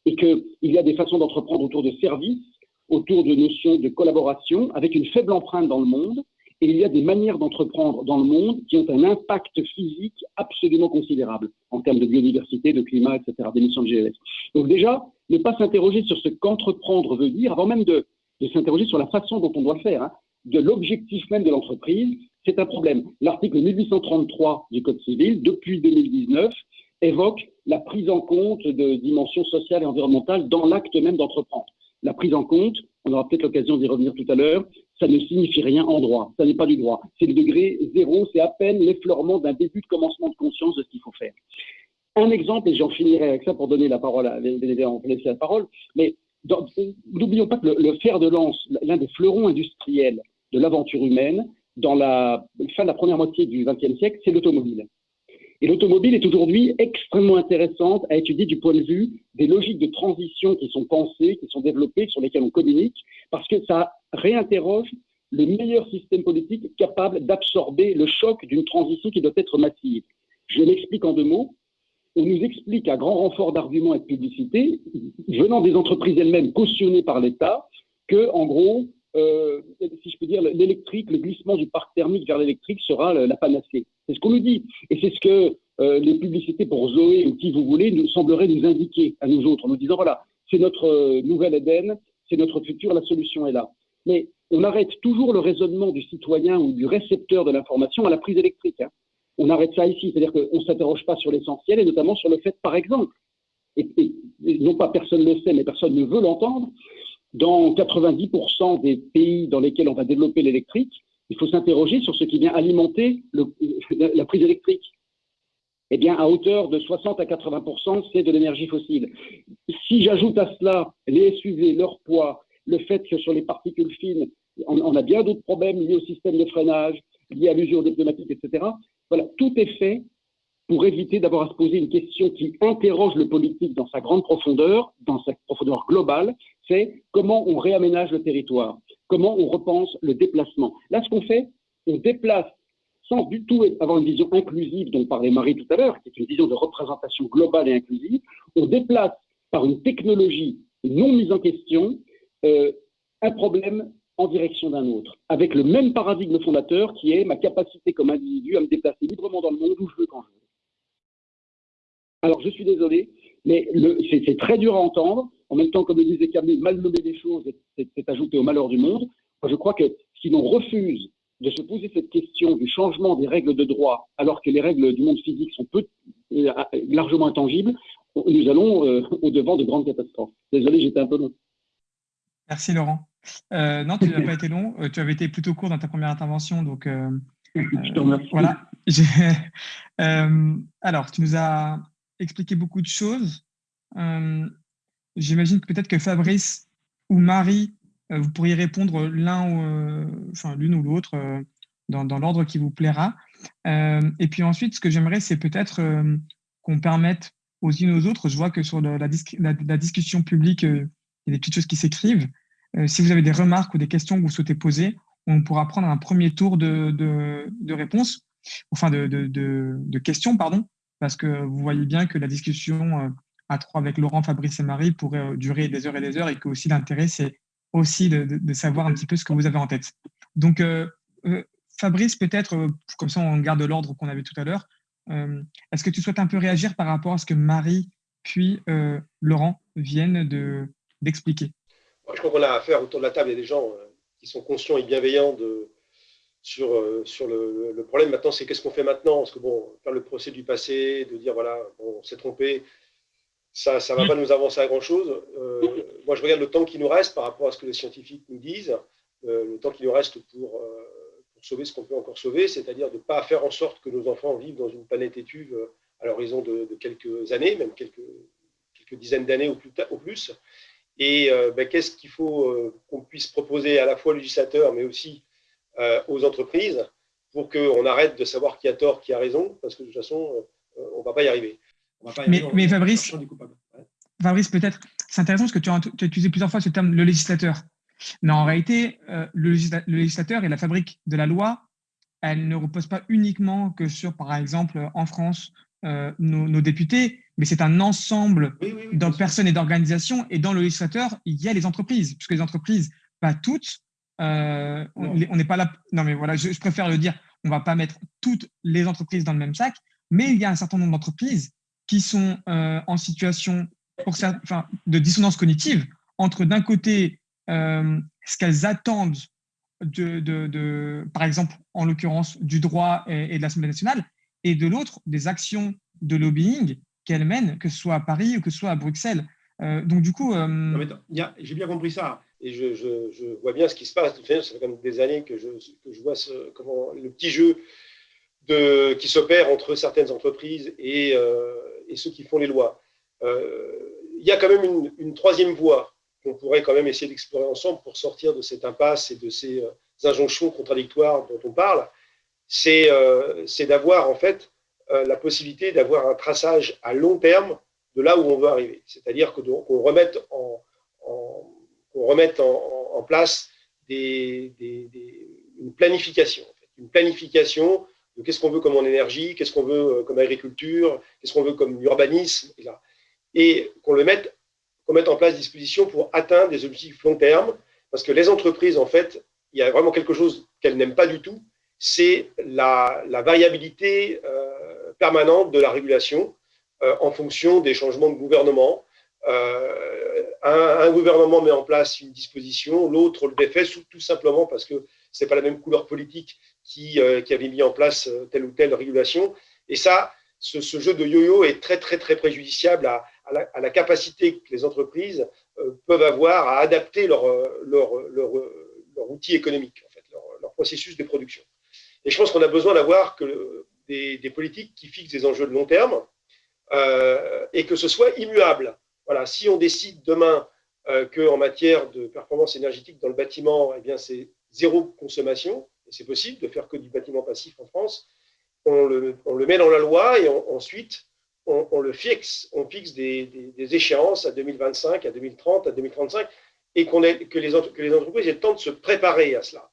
et qu'il y a des façons d'entreprendre autour de services, autour de notions de collaboration, avec une faible empreinte dans le monde, et il y a des manières d'entreprendre dans le monde qui ont un impact physique absolument considérable en termes de biodiversité, de climat, etc., d'émissions de GES. Donc déjà, ne pas s'interroger sur ce qu'entreprendre veut dire, avant même de, s'interroger sur la façon dont on doit le faire, hein, de l'objectif même de l'entreprise, c'est un problème. L'article 1833 du Code civil, depuis 2019, évoque la prise en compte de dimensions sociales et environnementales dans l'acte même d'entreprendre. La prise en compte, on aura peut-être l'occasion d'y revenir tout à l'heure, ça ne signifie rien en droit, ça n'est pas du droit. C'est le degré zéro, c'est à peine l'effleurement d'un début de commencement de conscience de ce qu'il faut faire. Un exemple, et j'en finirai avec ça pour donner la parole à laisser la parole, mais n'oublions pas que le, fer de lance, l'un des fleurons industriels de l'aventure humaine, dans la fin de la première moitié du XXe siècle, c'est l'automobile. Et l'automobile est aujourd'hui extrêmement intéressante à étudier du point de vue des logiques de transition qui sont pensées, qui sont développées, sur lesquelles on communique, parce que ça réinterroge le meilleur système politique capable d'absorber le choc d'une transition qui doit être massive. Je l'explique en deux mots. On nous explique à grand renfort d'arguments et de publicité, venant des entreprises elles-mêmes cautionnées par l'État, que, en gros, euh, si je peux dire, l'électrique, le glissement du parc thermique vers l'électrique sera la panacée. C'est ce qu'on nous dit. Et c'est ce que euh, les publicités pour Zoé ou qui vous voulez nous sembleraient nous indiquer à nous autres, en nous disant voilà, c'est notre euh, nouvelle Éden, c'est notre futur, la solution est là. Mais on arrête toujours le raisonnement du citoyen ou du récepteur de l'information à la prise électrique. Hein. On arrête ça ici, c'est-à-dire qu'on ne s'interroge pas sur l'essentiel et notamment sur le fait, par exemple, et, non pas personne ne le sait, mais personne ne veut l'entendre, dans 90% des pays dans lesquels on va développer l'électrique, il faut s'interroger sur ce qui vient alimenter la prise électrique. Eh bien, à hauteur de 60 à 80%, c'est de l'énergie fossile. Si j'ajoute à cela les SUV, leur poids, le fait que sur les particules fines, on, a bien d'autres problèmes liés au système de freinage, liés à l'usure des pneumatiques, etc. Voilà, tout est fait pour éviter d'avoir à se poser une question qui interroge le politique dans sa grande profondeur, dans sa profondeur globale, c'est comment on réaménage le territoire, comment on repense le déplacement. Là, ce qu'on fait, on déplace sans du tout avoir une vision inclusive dont parlait Marie tout à l'heure, qui est une vision de représentation globale et inclusive, on déplace par une technologie non mise en question euh, un problème en direction d'un autre, avec le même paradigme fondateur qui est ma capacité comme individu à me déplacer librement dans le monde où je veux quand je veux. Alors, je suis désolé, mais c'est très dur à entendre. En même temps, comme le disait Camille, mal nommer des choses, c'est ajouter au malheur du monde. je crois que si l'on refuse de se poser cette question du changement des règles de droit, alors que les règles du monde physique sont euh, largement intangibles, nous allons euh, au devant de grandes catastrophes. Désolé, j'étais un peu long. Merci Laurent. Euh, non, tu n'as pas été long. tu avais été plutôt court dans ta première intervention, donc je te remercie. Voilà. alors, tu nous as expliqué beaucoup de choses. J'imagine peut-être que Fabrice ou Marie euh, vous pourriez répondre l'un euh, enfin l'une ou l'autre euh, dans, l'ordre qui vous plaira. et puis ensuite, ce que j'aimerais, c'est peut-être qu'on permette aux unes aux autres, je vois que sur la, discussion publique, il y a des petites choses qui s'écrivent. Si vous avez des remarques ou des questions que vous souhaitez poser, on pourra prendre un premier tour de, réponses, enfin de, questions, pardon, parce que vous voyez bien que la discussion à trois avec Laurent, Fabrice et Marie pourrait durer des heures et des heures et que aussi l'intérêt, c'est aussi de, savoir un petit peu ce que vous avez en tête. Donc, euh, euh, Fabrice, peut-être, euh, comme ça on garde l'ordre qu'on avait tout à l'heure, est-ce que tu souhaites un peu réagir par rapport à ce que Marie puis Laurent viennent d'expliquer? Je crois qu'on a affaire autour de la table, il y a des gens qui sont conscients et bienveillants sur, euh, le, problème. Maintenant, c'est qu'est-ce qu'on fait maintenant? Parce que, bon, faire le procès du passé, de dire, voilà, on s'est trompé, ça ne va pas nous avancer à grand-chose. Euh, moi, je regarde le temps qui nous reste par rapport à ce que les scientifiques nous disent, euh, le temps qui nous reste pour, sauver ce qu'on peut encore sauver, c'est-à-dire de ne pas faire en sorte que nos enfants vivent dans une planète étuve à l'horizon de, quelques années, même quelques, dizaines d'années au plus. Et ben, qu'est-ce qu'il faut qu'on puisse proposer à la fois aux législateurs, mais aussi euh, aux entreprises pour qu'on arrête de savoir qui a tort, qui a raison, parce que de toute façon, euh, on ne va pas y arriver. mais, Fabrice, Fabrice peut-être, c'est intéressant parce que tu as, utilisé plusieurs fois ce terme, le législateur. Mais en réalité, euh, le, législateur et la fabrique de la loi, elle ne repose pas uniquement que sur, par exemple, en France, nos, députés, mais c'est un ensemble de personnes et d'organisations. Et dans le législateur, il y a les entreprises, puisque les entreprises, pas toutes, euh, on n'est pas là. Non, mais voilà, je, préfère le dire. On ne va pas mettre toutes les entreprises dans le même sac, mais il y a un certain nombre d'entreprises qui sont euh, en situation pour enfin, de dissonance cognitive entre d'un côté euh, ce qu'elles attendent de, de, par exemple, en l'occurrence, du droit et, de l'Assemblée nationale, et de l'autre, des actions de lobbying qu'elles mènent, que ce soit à Paris ou que ce soit à Bruxelles. donc, du coup. J'ai bien compris ça et je, vois bien ce qui se passe. Ça fait comme des années que je, vois le petit jeu de, qui s'opère entre certaines entreprises et, euh, ceux qui font les lois. Euh, il y a quand même une, troisième voie qu'on pourrait quand même essayer d'explorer ensemble pour sortir de cette impasse et de ces euh, injonctions contradictoires dont on parle. C'est d'avoir en fait la possibilité d'avoir un traçage à long terme de là où on veut arriver. C'est-à-dire qu'on remette en qu'on remette en, place une planification. Une planification de qu'est-ce qu'on veut comme en énergie, qu'est-ce qu'on veut euh, comme agriculture, qu'est-ce qu'on veut comme urbanisme, et, qu'on le mette, qu'on mette en place des dispositions pour atteindre des objectifs long terme, parce que les entreprises, en fait, il y a vraiment quelque chose qu'elles n'aiment pas du tout, c'est la, variabilité euh, permanente de la régulation euh, en fonction des changements de gouvernement, euh, un, gouvernement met en place une disposition, l'autre le défait tout simplement parce que ce n'est pas la même couleur politique qui, euh, avait mis en place telle ou telle régulation. Et ça, ce, jeu de yo-yo est très, très, très préjudiciable à, la, capacité que les entreprises peuvent avoir à adapter leur, leur, leur, leur outil économique, en fait, leur, processus de production. Et je pense qu'on a besoin d'avoir des, politiques qui fixent des enjeux de long terme et que ce soit immuable. Voilà, si on décide demain euh, qu'en matière de performance énergétique dans le bâtiment, eh c'est zéro consommation, et c'est possible de faire que du bâtiment passif en France, on le, met dans la loi et ensuite on, le fixe, on fixe des, échéances à 2025, à 2030, à 2035, et que les entreprises aient le temps de se préparer à cela.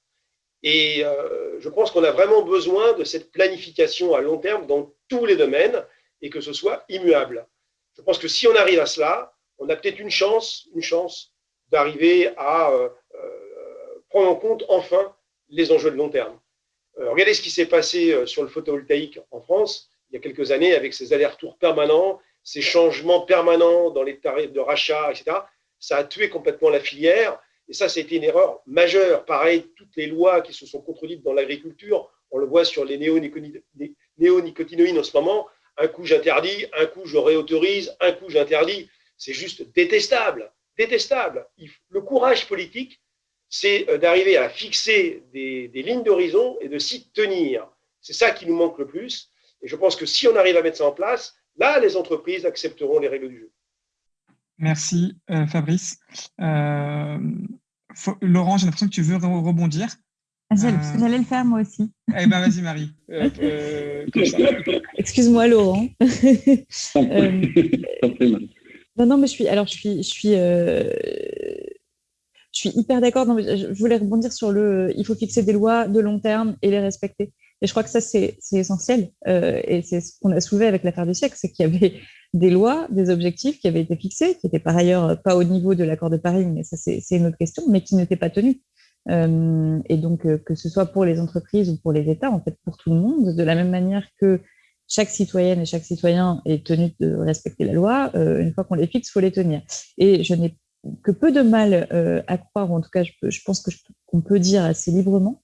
Et euh, je pense qu'on a vraiment besoin de cette planification à long terme dans tous les domaines et que ce soit immuable. Je pense que si on arrive à cela, on a peut-être une chance, une chance d'arriver à euh, euh, prendre en compte enfin les enjeux de long terme. Regardez ce qui s'est passé sur le photovoltaïque en France il y a quelques années avec ces allers-retours permanents, ces changements permanents dans les tarifs de rachat, etc. Ça a tué complètement la filière et ça, été une erreur majeure. Pareil, toutes les lois qui se sont contredites dans l'agriculture, on le voit sur les néonicotinoïdes en ce moment, un coup j'interdis, un coup je réautorise, un coup j'interdis. C'est juste détestable, détestable. Le courage politique, c'est euh, d'arriver à fixer des, lignes d'horizon et de s'y tenir. C'est ça qui nous manque le plus. Et je pense que si on arrive à mettre ça en place, là, les entreprises accepteront les règles du jeu. Merci, euh, Fabrice. Euh, Laurent, j'ai l'impression que tu veux rebondir. Ah, j'allais le faire moi aussi. Eh bien, vas-y, Marie. Excuse-moi, Laurent. non, non, mais je suis. Alors, je suis. Je suis, euh, je suis hyper d'accord. Je voulais rebondir sur le. Il faut fixer des lois de long terme et les respecter. Et je crois que ça, c'est essentiel. Euh, et c'est ce qu'on a soulevé avec l'affaire du siècle, c'est qu'il y avait des lois, des objectifs qui avaient été fixés, qui n'étaient par ailleurs pas au niveau de l'accord de Paris, mais ça, c'est une autre question, mais qui n'étaient pas tenus. Euh, et donc, euh, que ce soit pour les entreprises ou pour les États, en fait, pour tout le monde, de la même manière que chaque citoyenne et chaque citoyen est tenu de respecter la loi, euh, une fois qu'on les fixe, il faut les tenir. Et je n'ai que peu de mal à croire, ou en tout cas, je, pense qu'on peut dire assez librement,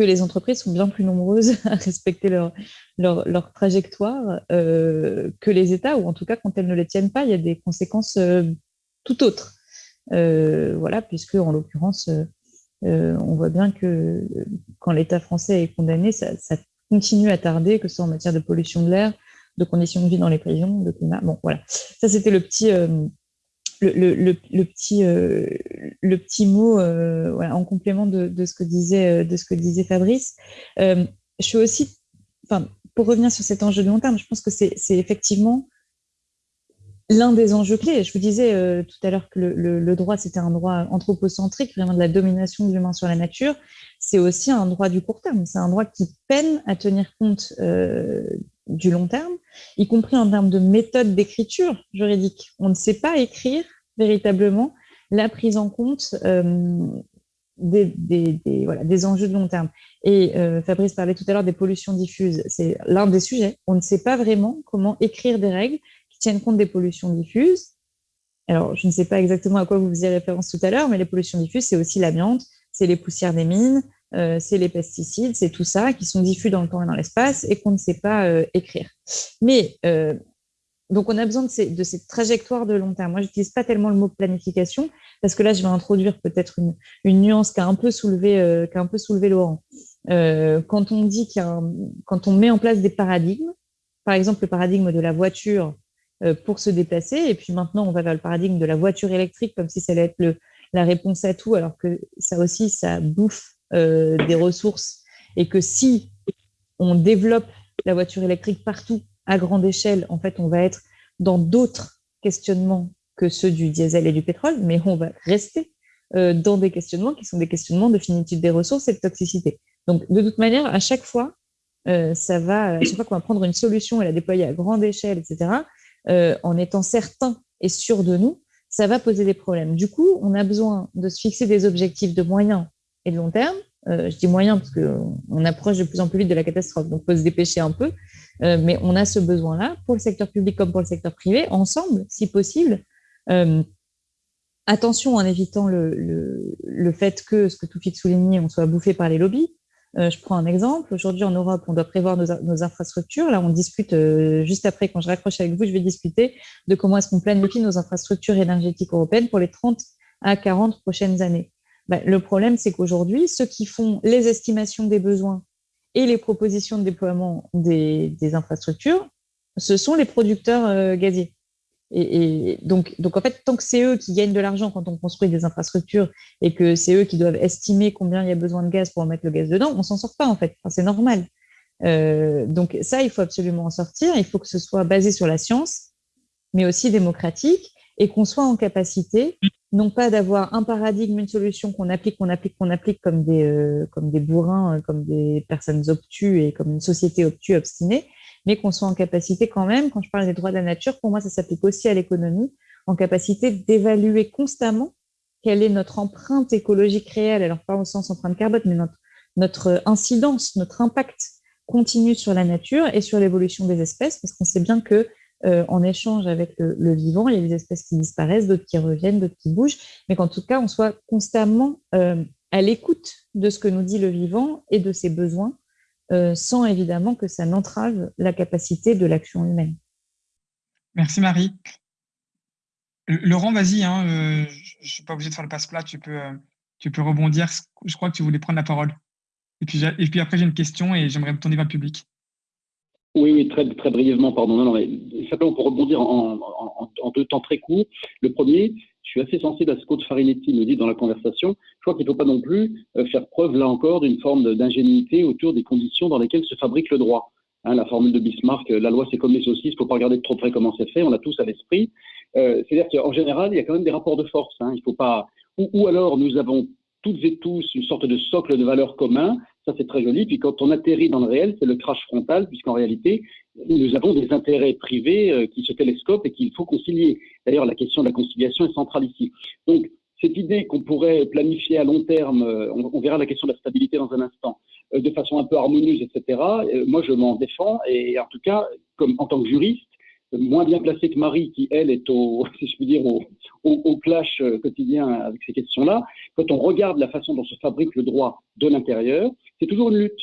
que les entreprises sont bien plus nombreuses à respecter leur, leur, trajectoire que les États, ou en tout cas, quand elles ne les tiennent pas, il y a des conséquences tout autres. voilà, puisque en l'occurrence, on voit bien que quand l'État français est condamné, ça, ça, continue à tarder, que ce soit en matière de pollution de l'air, de conditions de vie dans les prisons, de climat. Bon, voilà. Ça, c'était le petit, euh, le, petit, euh, le petit mot euh, en complément de, ce que disait, de ce que disait Fabrice. je suis aussi, pour revenir sur cet enjeu de long terme, je pense que c'est effectivement l'un des enjeux clés. Je vous disais tout à l'heure que le, droit, c'était un droit anthropocentrique, vraiment de la domination de l'humain sur la nature. C'est aussi un droit du court terme. C'est un droit qui peine à tenir compte du long terme, y compris en termes de méthode d'écriture juridique. On ne sait pas écrire véritablement la prise en compte euh, des, des, enjeux de long terme. Et euh, Fabrice parlait tout à l'heure des pollutions diffuses. C'est l'un des sujets. On ne sait pas vraiment comment écrire des règles qui tiennent compte des pollutions diffuses. Alors, je ne sais pas exactement à quoi vous faisiez référence tout à l'heure, mais les pollutions diffuses, c'est aussi l'amiante, c'est les poussières des mines, euh, c'est les pesticides, c'est tout ça qui sont diffus dans le temps et dans l'espace et qu'on ne sait pas euh, écrire. Mais euh, donc on a besoin de, ces, de cette trajectoire de long terme. Moi, je n'utilise pas tellement le mot planification parce que là, je vais introduire peut-être une, nuance qui a un peu soulevé, qui a un peu soulevé Laurent. quand on dit qu'il quand on met en place des paradigmes, par exemple le paradigme de la voiture pour se déplacer, et puis maintenant on va vers le paradigme de la voiture électrique comme si ça allait être la réponse à tout, alors que ça aussi, ça bouffe euh, des ressources et que si on développe la voiture électrique partout à grande échelle, en fait, on va être dans d'autres questionnements que ceux du diesel et du pétrole, mais on va rester euh, dans des questionnements qui sont des questionnements de finitude des ressources et de toxicité. Donc, de toute manière, à chaque fois, euh, ça va, à chaque fois qu'on va prendre une solution et la déployer à grande échelle, etc., en étant certain et sûr de nous, ça va poser des problèmes. Du coup, on a besoin de se fixer des objectifs de moyens et de long terme. Euh, je dis moyen parce qu'on approche de plus en plus vite de la catastrophe, donc il faut se dépêcher un peu. Euh, mais on a ce besoin-là, pour le secteur public comme pour le secteur privé, ensemble, si possible. Euh, attention en évitant le, le, fait que, ce que tout fit souligné, on soit bouffé par les lobbies. je prends un exemple. Aujourd'hui, en Europe, on doit prévoir nos, nos infrastructures. Là, on discute, juste après, quand je raccroche avec vous, je vais discuter de comment est-ce qu'on planifie nos infrastructures énergétiques européennes pour les 30 à 40 prochaines années. Bah, le problème, c'est qu'aujourd'hui, ceux qui font les estimations des besoins et les propositions de déploiement des, infrastructures, ce sont les producteurs euh, gaziers. Et, donc, en fait, tant que c'est eux qui gagnent de l'argent quand on construit des infrastructures et que c'est eux qui doivent estimer combien il y a besoin de gaz pour mettre le gaz dedans, on s'en sort pas en fait. c'est normal. Euh, donc ça, il faut absolument en sortir. Il faut que ce soit basé sur la science, mais aussi démocratique, et qu'on soit en capacité non pas d'avoir un paradigme, une solution qu'on applique, qu'on applique, qu'on applique comme des, euh, bourrins, euh, comme des personnes obtues et comme une société obtue, obstinée, mais qu'on soit en capacité quand même, quand je parle des droits de la nature, pour moi, ça s'applique aussi à l'économie, en capacité d'évaluer constamment quelle est notre empreinte écologique réelle, alors pas au sens empreinte carbone, mais notre, notre incidence, notre impact continu sur la nature et sur l'évolution des espèces, parce qu'on sait bien que euh, en échange avec le, vivant. Il y a des espèces qui disparaissent, d'autres qui reviennent, d'autres qui bougent, mais qu'en tout cas, on soit constamment euh, à l'écoute de ce que nous dit le vivant et de ses besoins, euh, sans évidemment que ça n'entrave la capacité de l'action humaine. Merci Marie. Laurent, vas-y, hein, je ne suis pas obligé de faire le passe-plat, tu peux, tu peux rebondir. Je crois que tu voulais prendre la parole. Et puis, et puis après, j'ai une question et j'aimerais me tourner vers le public. Oui, très, très brièvement, pardon. Non, non, mais simplement pour rebondir en, deux temps très courts. Le premier, je suis assez sensible à ce qu'Aude Farinetti me dit dans la conversation. Je crois qu'il ne faut pas non plus euh, faire preuve, là encore, d'une forme d'ingénuité autour des conditions dans lesquelles se fabrique le droit. Hein, la formule de Bismarck, euh, la loi c'est comme les saucisses, il ne faut pas regarder de trop près comment c'est fait, on a tous à l'esprit. Euh, C'est-à-dire qu'en général, il y a quand même des rapports de force. Hein, il faut pas... Ou, ou alors nous avons toutes et tous une sorte de socle de valeurs communs c'est très joli. Puis quand on atterrit dans le réel, c'est le crash frontal, puisqu'en réalité, nous avons des intérêts privés euh, qui se télescopent et qu'il faut concilier. D'ailleurs, la question de la conciliation est centrale ici. Donc, cette idée qu'on pourrait planifier à long terme, euh, on, verra la question de la stabilité dans un instant, euh, de façon un peu harmonieuse, etc., moi, je m'en défends. Et en tout cas, comme en tant que juriste, moins bien placé que Marie, qui, elle, est au, si je puis dire, au, clash euh, quotidien avec ces questions-là. Quand on regarde la façon dont se fabrique le droit de l'intérieur, c'est toujours une lutte.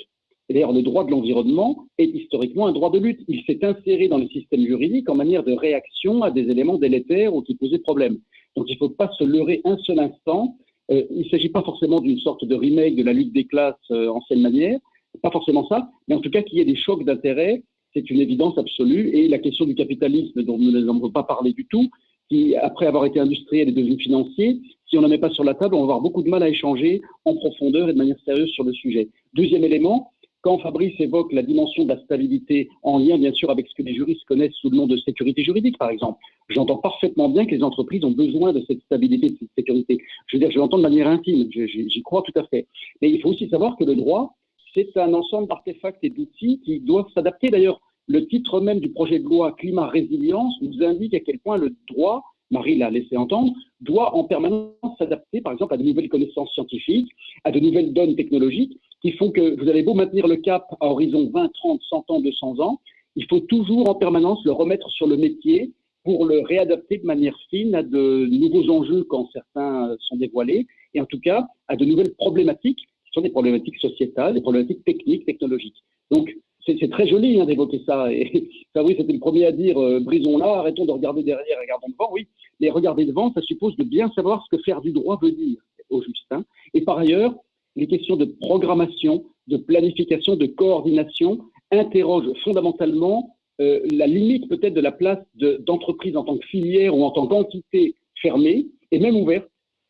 D'ailleurs, le droit de l'environnement est historiquement un droit de lutte. Il s'est inséré dans le système juridique en manière de réaction à des éléments délétères ou qui posaient problème. Donc il ne faut pas se leurrer un seul instant. Euh, il ne s'agit pas forcément d'une sorte de remake de la lutte des classes euh, ancienne manière, pas forcément ça, mais en tout cas qu'il y ait des chocs d'intérêt, c'est une évidence absolue. Et la question du capitalisme, dont nous n'avons pas parlé du tout, qui, après avoir été industriel, est devenu financier, si on n'en met pas sur la table, on va avoir beaucoup de mal à échanger en profondeur et de manière sérieuse sur le sujet. Deuxième élément, quand Fabrice évoque la dimension de la stabilité en lien bien sûr avec ce que les juristes connaissent sous le nom de sécurité juridique par exemple, j'entends parfaitement bien que les entreprises ont besoin de cette stabilité, de cette sécurité. Je veux dire, je l'entends de manière intime, j'y crois tout à fait. Mais il faut aussi savoir que le droit, c'est un ensemble d'artefacts et d'outils qui doivent s'adapter. D'ailleurs, le titre même du projet de loi Climat Résilience nous indique à quel point le droit Marie l'a laissé entendre, doit en permanence s'adapter, par exemple, à de nouvelles connaissances scientifiques, à de nouvelles donnes technologiques, qui font que vous allez beau maintenir le cap à horizon 20, 30, 100 ans, 200 ans, il faut toujours en permanence le remettre sur le métier pour le réadapter de manière fine à de nouveaux enjeux quand certains sont dévoilés, et en tout cas à de nouvelles problématiques, qui sont des problématiques sociétales, des problématiques techniques, technologiques. Donc, c'est très joli hein, d'évoquer ça. Et Fabrice c'était le premier à dire euh, brisons-la, arrêtons de regarder derrière, regardons devant. Oui, mais regarder devant, ça suppose de bien savoir ce que faire du droit veut dire au juste. Hein. Et par ailleurs, les questions de programmation, de planification, de coordination interrogent fondamentalement euh, la limite peut-être de la place d'entreprises en tant que filière ou en tant qu'entité fermée et même ouverte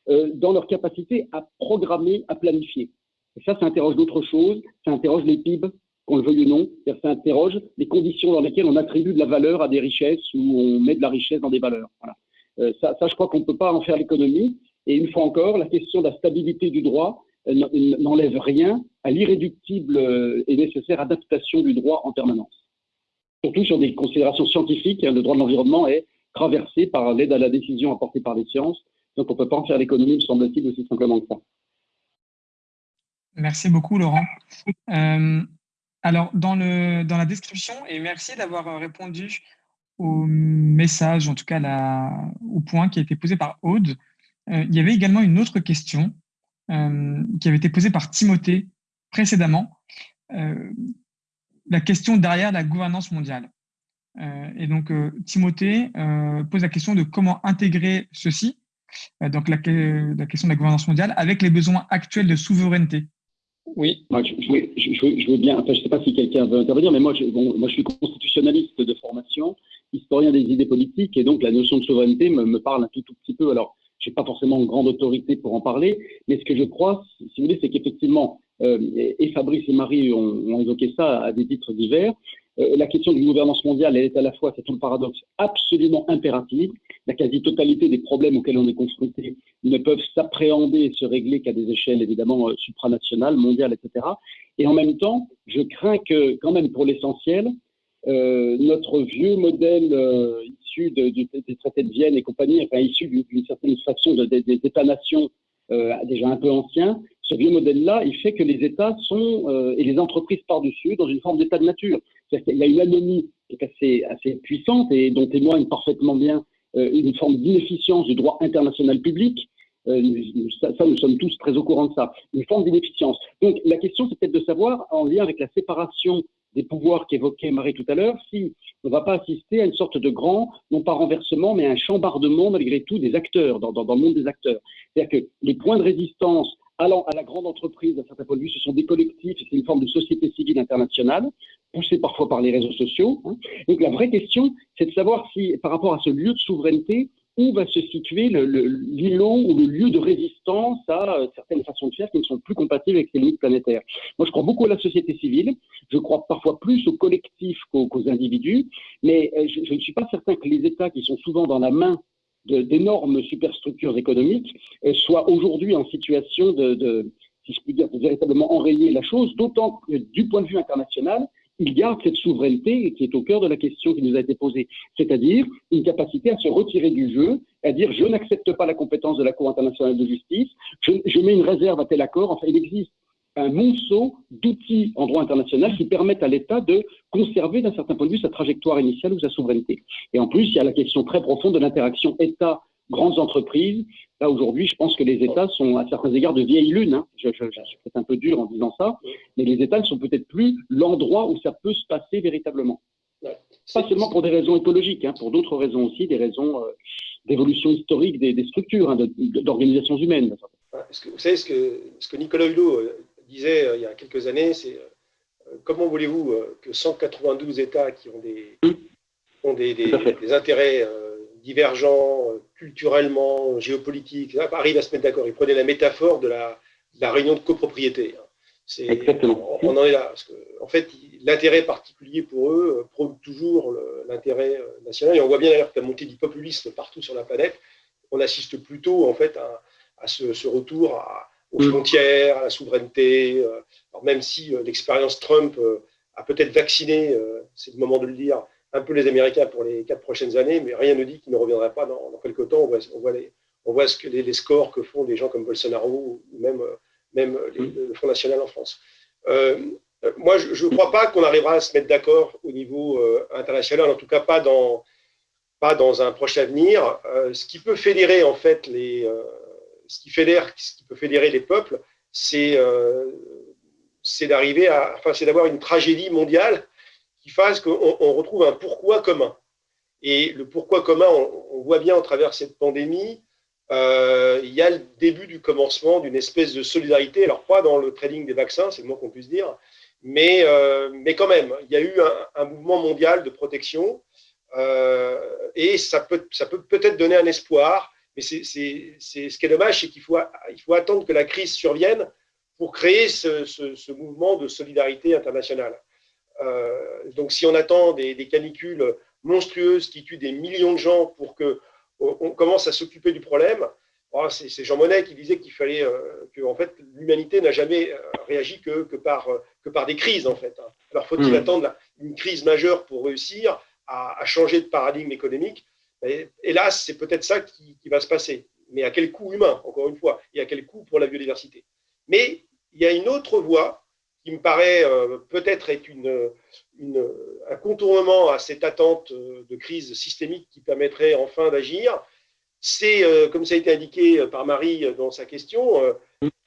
euh, dans leur capacité à programmer, à planifier. Et ça, ça interroge d'autres choses, ça interroge les PIB, qu'on le veuille ou non. Ça interroge les conditions dans lesquelles on attribue de la valeur à des richesses ou on met de la richesse dans des valeurs. Euh, ça, je crois qu'on ne peut pas en faire l'économie. Et une fois encore, la question de la stabilité du droit euh, n'enlève rien à l'irréductible euh, et nécessaire adaptation du droit en permanence. Surtout sur des considérations scientifiques, hein, le droit de l'environnement est traversé par l'aide à la décision apportée par les sciences. Donc on ne peut pas en faire l'économie, me semble-t-il, aussi simplement que ça. Merci beaucoup, Laurent. Alors, dans, la description, et merci d'avoir euh, répondu au message, en tout cas au point qui a été posé par Aude, euh, il y avait également une autre question euh, qui avait été posée par Timothée précédemment, la question derrière la gouvernance mondiale. et donc, Timothée pose la question de comment intégrer ceci, donc la question de la gouvernance mondiale, avec les besoins actuels de souveraineté oui. je, veux bien, je ne sais pas si quelqu'un veut intervenir, mais moi je, moi, je suis constitutionnaliste de formation, historien des idées politiques, et donc la notion de souveraineté me, parle un tout, tout petit peu. Alors, je n'ai pas forcément une grande autorité pour en parler, mais ce que je crois, si vous voulez, c'est qu'effectivement, euh, et Fabrice et Marie ont, évoqué ça à des titres divers, la question d'une gouvernance mondiale, elle est à la fois, c'est le paradoxe, absolument impérative. La quasi-totalité des problèmes auxquels on est confronté ne peuvent s'appréhender et se régler qu'à des échelles évidemment euh, supranationales, mondiales, etc. Et en même temps, je crains que, quand même, pour l'essentiel, euh, notre vieux modèle issu des traités de Vienne et compagnie, enfin issu d'une certaine façon des États-nations déjà un peu anciens, ce vieux modèle-là, il fait que les États sont, et les entreprises par-dessus, dans une forme d'état de nature. Il y a une anomie qui est assez, puissante et dont témoigne parfaitement bien euh, une forme d'inefficience du droit international public. Euh, ça, nous sommes tous très au courant de ça. Une forme d'inefficience. Donc, la question, c'est peut-être de savoir, en lien avec la séparation des pouvoirs qu'évoquait Marie tout à l'heure, si on ne va pas assister à une sorte de grand, non pas renversement, mais un chambardement malgré tout des acteurs, dans le monde des acteurs. C'est-à-dire que les points de résistance allant à la grande entreprise, à certains points de vue, ce sont des collectifs, c'est une forme de société civile internationale, poussée parfois par les réseaux sociaux. Hein. Donc la vraie question, c'est de savoir si, par rapport à ce lieu de souveraineté, où va se situer l'îlot ou le lieu de résistance à euh, certaines façons de faire qui ne sont plus compatibles avec ces limites planétaires. Moi, je crois beaucoup à la société civile, je crois parfois plus aux collectifs qu'aux individus, mais euh, je ne suis pas certain que les États qui sont souvent dans la main d'énormes superstructures économiques soient aujourd'hui en situation de, si je puis dire, véritablement enrayer la chose, d'autant que du point de vue international, il garde cette souveraineté qui est au cœur de la question qui nous a été posée, c'est-à-dire une capacité à se retirer du jeu, à dire je n'accepte pas la compétence de la Cour internationale de justice, je mets une réserve à tel accord, enfin il existe un monceau d'outils en droit international qui permettent à l'État de conserver d'un certain point de vue sa trajectoire initiale ou sa souveraineté. Et en plus, il y a la question très profonde de l'interaction État grandes entreprises. Là, aujourd'hui, je pense que les États sont à certains égards de vieilles lunes. Hein. Je, je, je, suis peut-être un peu dur en disant ça, mais les États ne sont peut-être plus l'endroit où ça peut se passer véritablement. Pas seulement pour des raisons écologiques, hein, pour d'autres raisons aussi, des raisons euh, d'évolution historique des, des structures, hein, d'organisations humaines. Que, vous savez, ce que, ce que Nicolas Hulot euh, disait euh, il y a quelques années, c'est comment voulez-vous que 192 États qui ont des, ont des, des, des intérêts divergents culturellement, géopolitiques, arrivent à se mettre d'accord. Il prenait la métaphore de la, de la réunion de copropriété. Hein. Exactement. On, en est là. Parce que, en fait, l'intérêt particulier pour eux euh, prône toujours l'intérêt euh, national. Et on voit bien d'ailleurs que la montée du populisme partout sur la planète, on assiste plutôt en fait à, ce, retour à, aux frontières, à la souveraineté. Euh, alors même si l'expérience Trump a peut-être vacciné, c'est le moment de le dire, un peu les Américains pour les quatre prochaines années, mais rien ne dit qu'il ne reviendra pas dans, quelques temps. On voit, les, on voit ce que les, les, scores que font des gens comme Bolsonaro ou même même le Front National en France. Euh, moi, je ne crois pas qu'on arrivera à se mettre d'accord au niveau euh, international, en tout cas pas dans, pas dans un proche avenir. Euh, ce qui peut fédérer, en fait, les, ce, qui fédère, ce qui peut fédérer les peuples, c'est c'est d'arriver à, enfin, c'est d'avoir une tragédie mondiale qui fasse qu'on on retrouve un pourquoi commun. Et le pourquoi commun, on, voit bien au travers cette pandémie, euh, il y a le début du commencement d'une espèce de solidarité, alors pas dans le trading des vaccins, c'est le moins qu'on puisse dire, mais, euh, mais quand même, il y a eu un, mouvement mondial de protection euh, et ça peut ça peut peut-être donner un espoir, mais c'est ce qui est dommage, c'est qu'il faut, il faut attendre que la crise survienne pour créer ce, ce, mouvement de solidarité internationale. donc si on attend des, des canicules monstrueuses qui tuent des millions de gens pour que on commence à s'occuper du problème. Oh, c'est Jean Monnet qui disait qu'il fallait euh, que en fait l'humanité n'a jamais euh, réagi que, que, par, euh, que par des crises en fait. Hein. Alors faut-il mmh. attendre une crise majeure pour réussir à, changer de paradigme économique Hélas, c'est peut-être ça qui, va se passer. Mais à quel coût humain, encore une fois, et à quel coût pour la biodiversité? Mais il y a une autre voie qui me paraît peut-être être un contournement à cette attente euh, de crise systémique qui permettrait enfin d'agir, c'est, euh, comme ça a été indiqué par Marie dans sa question, euh,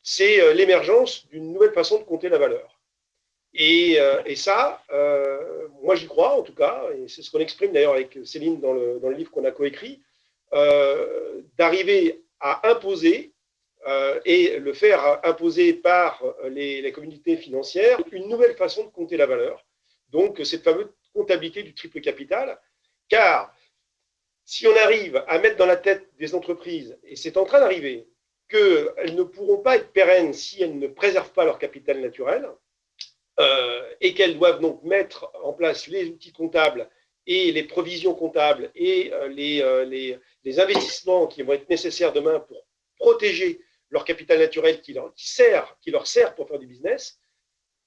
c'est l'émergence d'une nouvelle façon de compter la valeur. Et, et ça, moi j'y crois en tout cas, et c'est ce qu'on exprime d'ailleurs avec Céline dans le, dans le livre qu'on a coécrit, d'arriver à imposer et le faire imposer par les, les communautés financières une nouvelle façon de compter la valeur. Donc cette fameuse comptabilité du triple capital, car si on arrive à mettre dans la tête des entreprises, et c'est en train d'arriver, qu'elles ne pourront pas être pérennes si elles ne préservent pas leur capital naturel, euh, et qu'elles doivent donc mettre en place les outils comptables et les provisions comptables et euh, euh, les, investissements qui vont être nécessaires demain pour protéger leur capital naturel qui leur, sert, pour faire du business,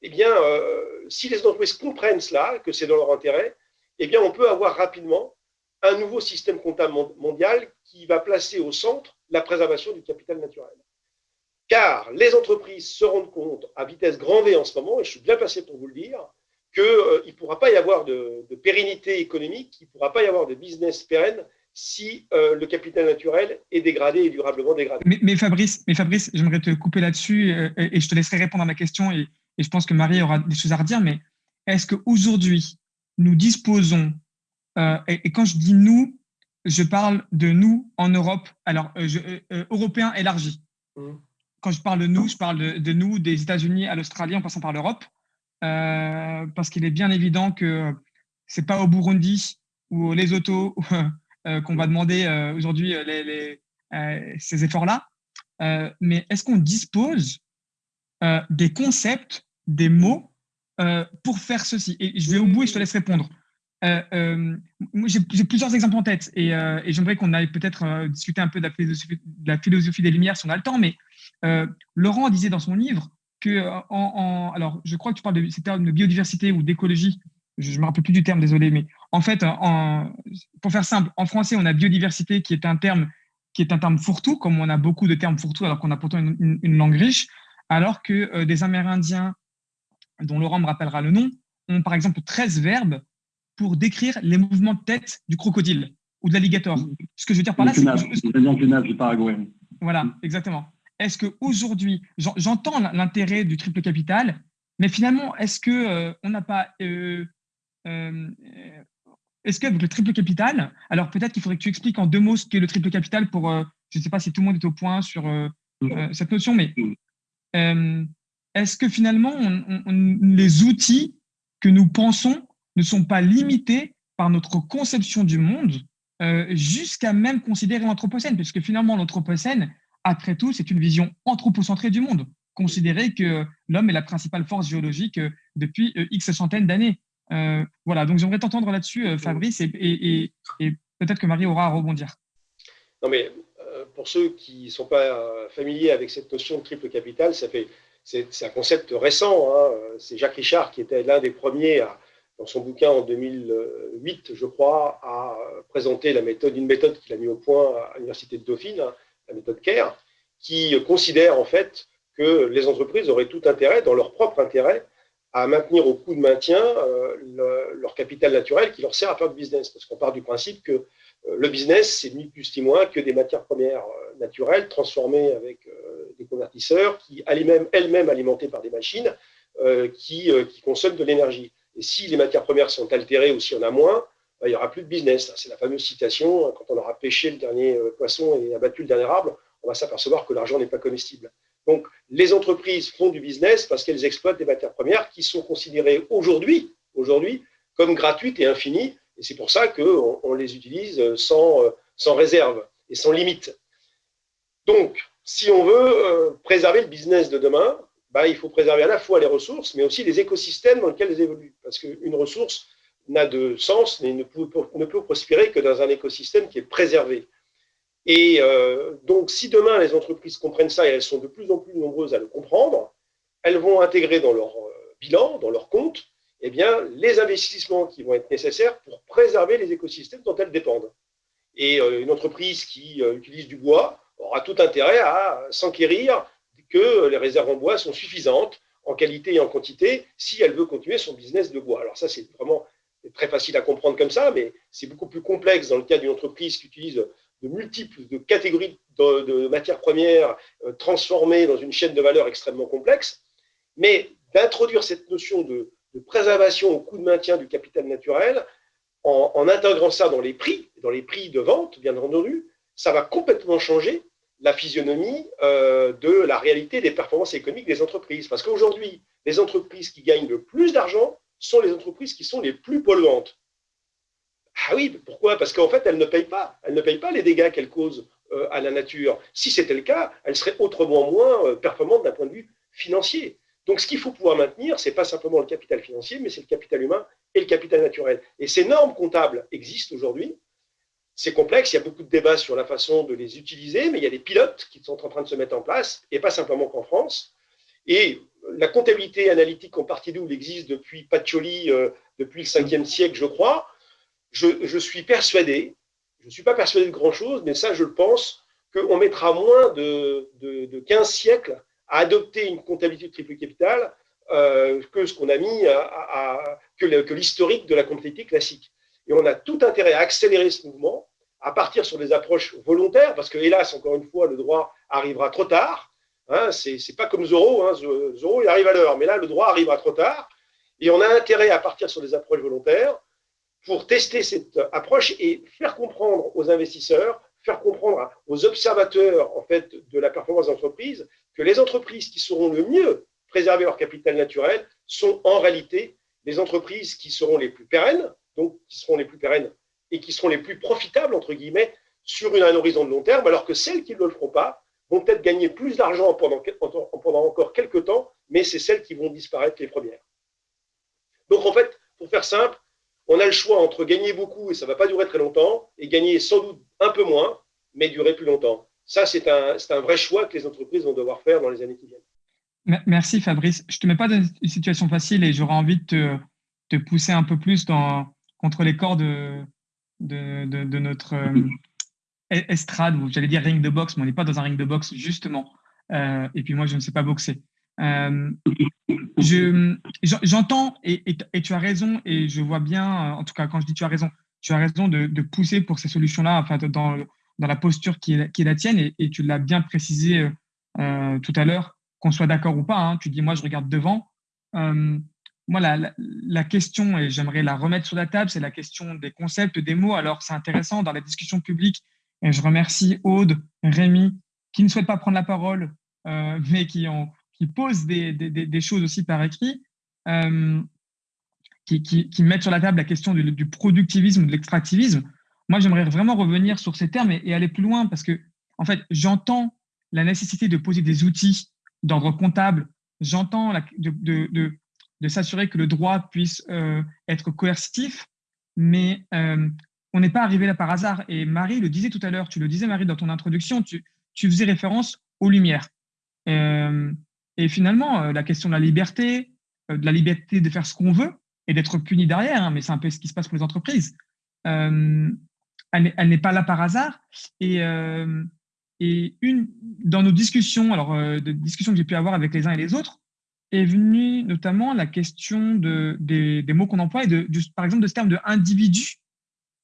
eh euh, si les entreprises comprennent cela, que c'est dans leur intérêt, eh on peut avoir rapidement un nouveau système comptable mondial qui va placer au centre la préservation du capital naturel. Car les entreprises se rendent compte à vitesse grand V en ce moment, et je suis bien passé pour vous le dire, qu'il euh, ne pourra pas y avoir de, pérennité économique, il ne pourra pas y avoir de business pérenne si euh, le capital naturel est dégradé et durablement dégradé. Mais, Fabrice, mais Fabrice j'aimerais te couper là-dessus et je te laisserai répondre à ma question. Et et je pense que Marie aura des choses à redire, mais est-ce qu'aujourd'hui, nous disposons, euh, et, quand je dis nous, je parle de nous en Europe, alors euh, je, euh, européen élargi. Mmh. Quand je parle de nous, je parle de, nous des États-Unis à l'Australie en passant par l'Europe, parce qu'il est bien évident que c'est pas au Burundi ou au Lesotho qu'on va demander aujourd'hui ces efforts-là. mais est-ce qu'on dispose euh, des concepts, des mots euh, pour faire ceci? Et je vais au bout et je te laisse répondre. Euh, j'ai plusieurs exemples en tête et, j'aimerais qu'on aille peut-être discuter un peu de la, philosophie, des Lumières si on a le temps. Mais Laurent disait dans son livre que, alors je crois que tu parles de, de biodiversité ou d'écologie. Je ne me rappelle plus du terme, désolé, mais en fait, pour faire simple, en français, on a biodiversité qui est un terme qui est un terme fourre-tout, comme on a beaucoup de termes fourre-tout alors qu'on a pourtant une langue riche alors que euh, des Amérindiens, dont Laurent me rappellera le nom, ont par exemple 13 verbes pour décrire les mouvements de tête du crocodile. ou de l'alligator. Ce que je veux dire par là, c'est que... du Paraguay. Voilà, exactement. Est-ce qu'aujourd'hui, j'entends l'intérêt du triple capital, mais finalement, est-ce qu'on euh, on n'a pas... Euh, euh, est-ce qu'avec le triple capital, alors peut-être qu'il faudrait que tu expliques en deux mots ce qu'est le triple capital pour, je ne sais pas si tout le monde est au point sur cette notion, mais est-ce que finalement, les outils que nous pensons ne sont pas limités par notre conception du monde jusqu'à même considérer l'anthropocène, puisque finalement l'anthropocène, après tout, c'est une vision anthropocentrée du monde, considérer que l'homme est la principale force géologique euh, depuis euh, X centaines d'années. Euh, voilà, donc j'aimerais t'entendre là-dessus, Fabrice, et, peut-être que Marie aura à rebondir. Non, mais pour ceux qui ne sont pas familiers avec cette notion de triple capital, ça fait, c'est, un concept récent. Hein. C'est Jacques Richard qui était l'un des premiers dans son bouquin en 2008, je crois, à présenter la méthode, une méthode qu'il a mis au point à l'Université de Dauphine, hein, la méthode CARE, qui considère en fait que les entreprises auraient tout intérêt, dans leur propre intérêt, à maintenir au coût de maintien euh, leur capital naturel qui leur sert à faire du business. Parce qu'on part du principe que euh, le business, c'est ni plus ni moins que des matières premières euh, naturelles transformées avec des convertisseurs qui elles-mêmes elles alimentées par des machines qui, qui, consomment de l'énergie. Et si les matières premières sont altérées ou s'il y en a moins, bah, il n'y aura plus de business. C'est la fameuse citation, quand on aura pêché le dernier poisson et abattu le dernier arbre, on va s'apercevoir que l'argent n'est pas comestible. Donc, les entreprises font du business parce qu'elles exploitent des matières premières qui sont considérées aujourd'hui, comme gratuites et infinies. Et c'est pour ça qu'on on les utilise sans, sans réserve et sans limite. Donc, si on veut euh, préserver le business de demain, bah, il faut préserver à la fois les ressources, mais aussi les écosystèmes dans lesquels elles évoluent. Parce qu'une ressource n'a de sens peut, ne peut prospérer que dans un écosystème qui est préservé. Et euh, donc, si demain les entreprises comprennent ça, et elles sont de plus en plus nombreuses à le comprendre, elles vont intégrer dans leur euh, bilan, dans leur compte, eh bien, les investissements qui vont être nécessaires pour préserver les écosystèmes dont elles dépendent. Et euh, une entreprise qui utilise du bois aura tout intérêt à s'enquérir que les réserves en bois sont suffisantes en qualité et en quantité si elle veut continuer son business de bois. Alors ça, c'est vraiment très facile à comprendre comme ça, mais c'est beaucoup plus complexe dans le cas d'une entreprise qui utilise de multiples de catégories de, matières premières euh, transformées dans une chaîne de valeur extrêmement complexe, mais d'introduire cette notion de, préservation au coût de maintien du capital naturel en, intégrant ça dans les prix, dans les prix de vente, bien entendu, ça va complètement changer la physionomie euh, de la réalité des performances économiques des entreprises. Parce qu'aujourd'hui, les entreprises qui gagnent le plus d'argent sont les entreprises qui sont les plus polluantes. Ah oui, pourquoi? Parce qu'en fait, elle ne paye pas. Elle ne paye pas les dégâts qu'elle cause euh, à la nature. Si c'était le cas, elle serait autrement moins euh, performante d'un point de vue financier. Donc, ce qu'il faut pouvoir maintenir, ce n'est pas simplement le capital financier, mais c'est le capital humain et le capital naturel. Et ces normes comptables existent aujourd'hui. C'est complexe, il y a beaucoup de débats sur la façon de les utiliser, mais il y a des pilotes qui sont en train de se mettre en place, et pas simplement qu'en France. Et la comptabilité analytique en partie d'où existe depuis Pacioli, euh, depuis le 5e siècle, je crois je, suis persuadé, je ne suis pas persuadé de grand-chose, mais ça, je le pense, qu'on mettra moins de, 15 siècles à adopter une comptabilité de triple capital euh, que ce qu'on a mis à, que l'historique de la comptabilité classique. Et on a tout intérêt à accélérer ce mouvement, à partir sur des approches volontaires, parce que hélas, encore une fois, le droit arrivera trop tard. Hein, c'est pas comme hein, Zoro il arrive à l'heure, mais là le droit arrivera trop tard. Et on a intérêt à partir sur des approches volontaires, pour tester cette approche et faire comprendre aux investisseurs, faire comprendre aux observateurs en fait, de la performance d'entreprise que les entreprises qui seront le mieux préserver leur capital naturel sont en réalité les entreprises qui seront les plus pérennes, donc qui seront les plus pérennes et qui seront les plus profitables, entre guillemets, sur un horizon de long terme, alors que celles qui ne le feront pas vont peut-être gagner plus d'argent pendant, encore quelques temps, mais c'est celles qui vont disparaître les premières. Donc en fait, pour faire simple, on a le choix entre gagner beaucoup et ça ne va pas durer très longtemps, et gagner sans doute un peu moins, mais durer plus longtemps. Ça, c'est un, vrai choix que les entreprises vont devoir faire dans les années qui viennent. Merci Fabrice. Je ne te mets pas dans une situation facile et j'aurais envie de te, pousser un peu plus dans, contre les corps de, de, notre euh, estrade, j'allais dire ring de boxe, mais on n'est pas dans un ring de boxe, justement. Euh, et puis moi, je ne sais pas boxer. Euh, j'entends et, tu as raison et je vois bien, en tout cas quand je dis tu as raison, tu as raison de, pousser pour ces solutions-là, enfin, dans, la posture qui est, qui la tienne, et, tu l'as bien précisé tout à l'heure, qu'on soit d'accord ou pas. Hein, tu dis, moi, je regarde devant. Moi, la, question, et j'aimerais la remettre sur la table, c'est la question des concepts, des mots. Alors, c'est intéressant dans la discussion publique, et je remercie Aude, Rémi, qui ne souhaitent pas prendre la parole, euh, mais qui, posent des, choses aussi par écrit, euh, qui, mettent sur la table la question du, du productivisme, de l'extractivisme. Moi, j'aimerais vraiment revenir sur ces termes et, aller plus loin parce que, en fait, j'entends la nécessité de poser des outils d'ordre comptable, j'entends de, de s'assurer que le droit puisse euh, être coercitif, mais euh, on n'est pas arrivé là par hasard. Et Marie le disait tout à l'heure, tu le disais Marie dans ton introduction, tu, faisais référence aux lumières. Euh, et finalement, la question de la liberté, de la liberté de faire ce qu'on veut et d'être puni derrière, hein, mais c'est un peu ce qui se passe pour les entreprises elle n'est pas là par hasard. Et, dans nos discussions, alors de discussions que j'ai pu avoir avec les uns et les autres, est venue notamment la question de, des, mots qu'on emploie et de, par exemple de ce terme de individu.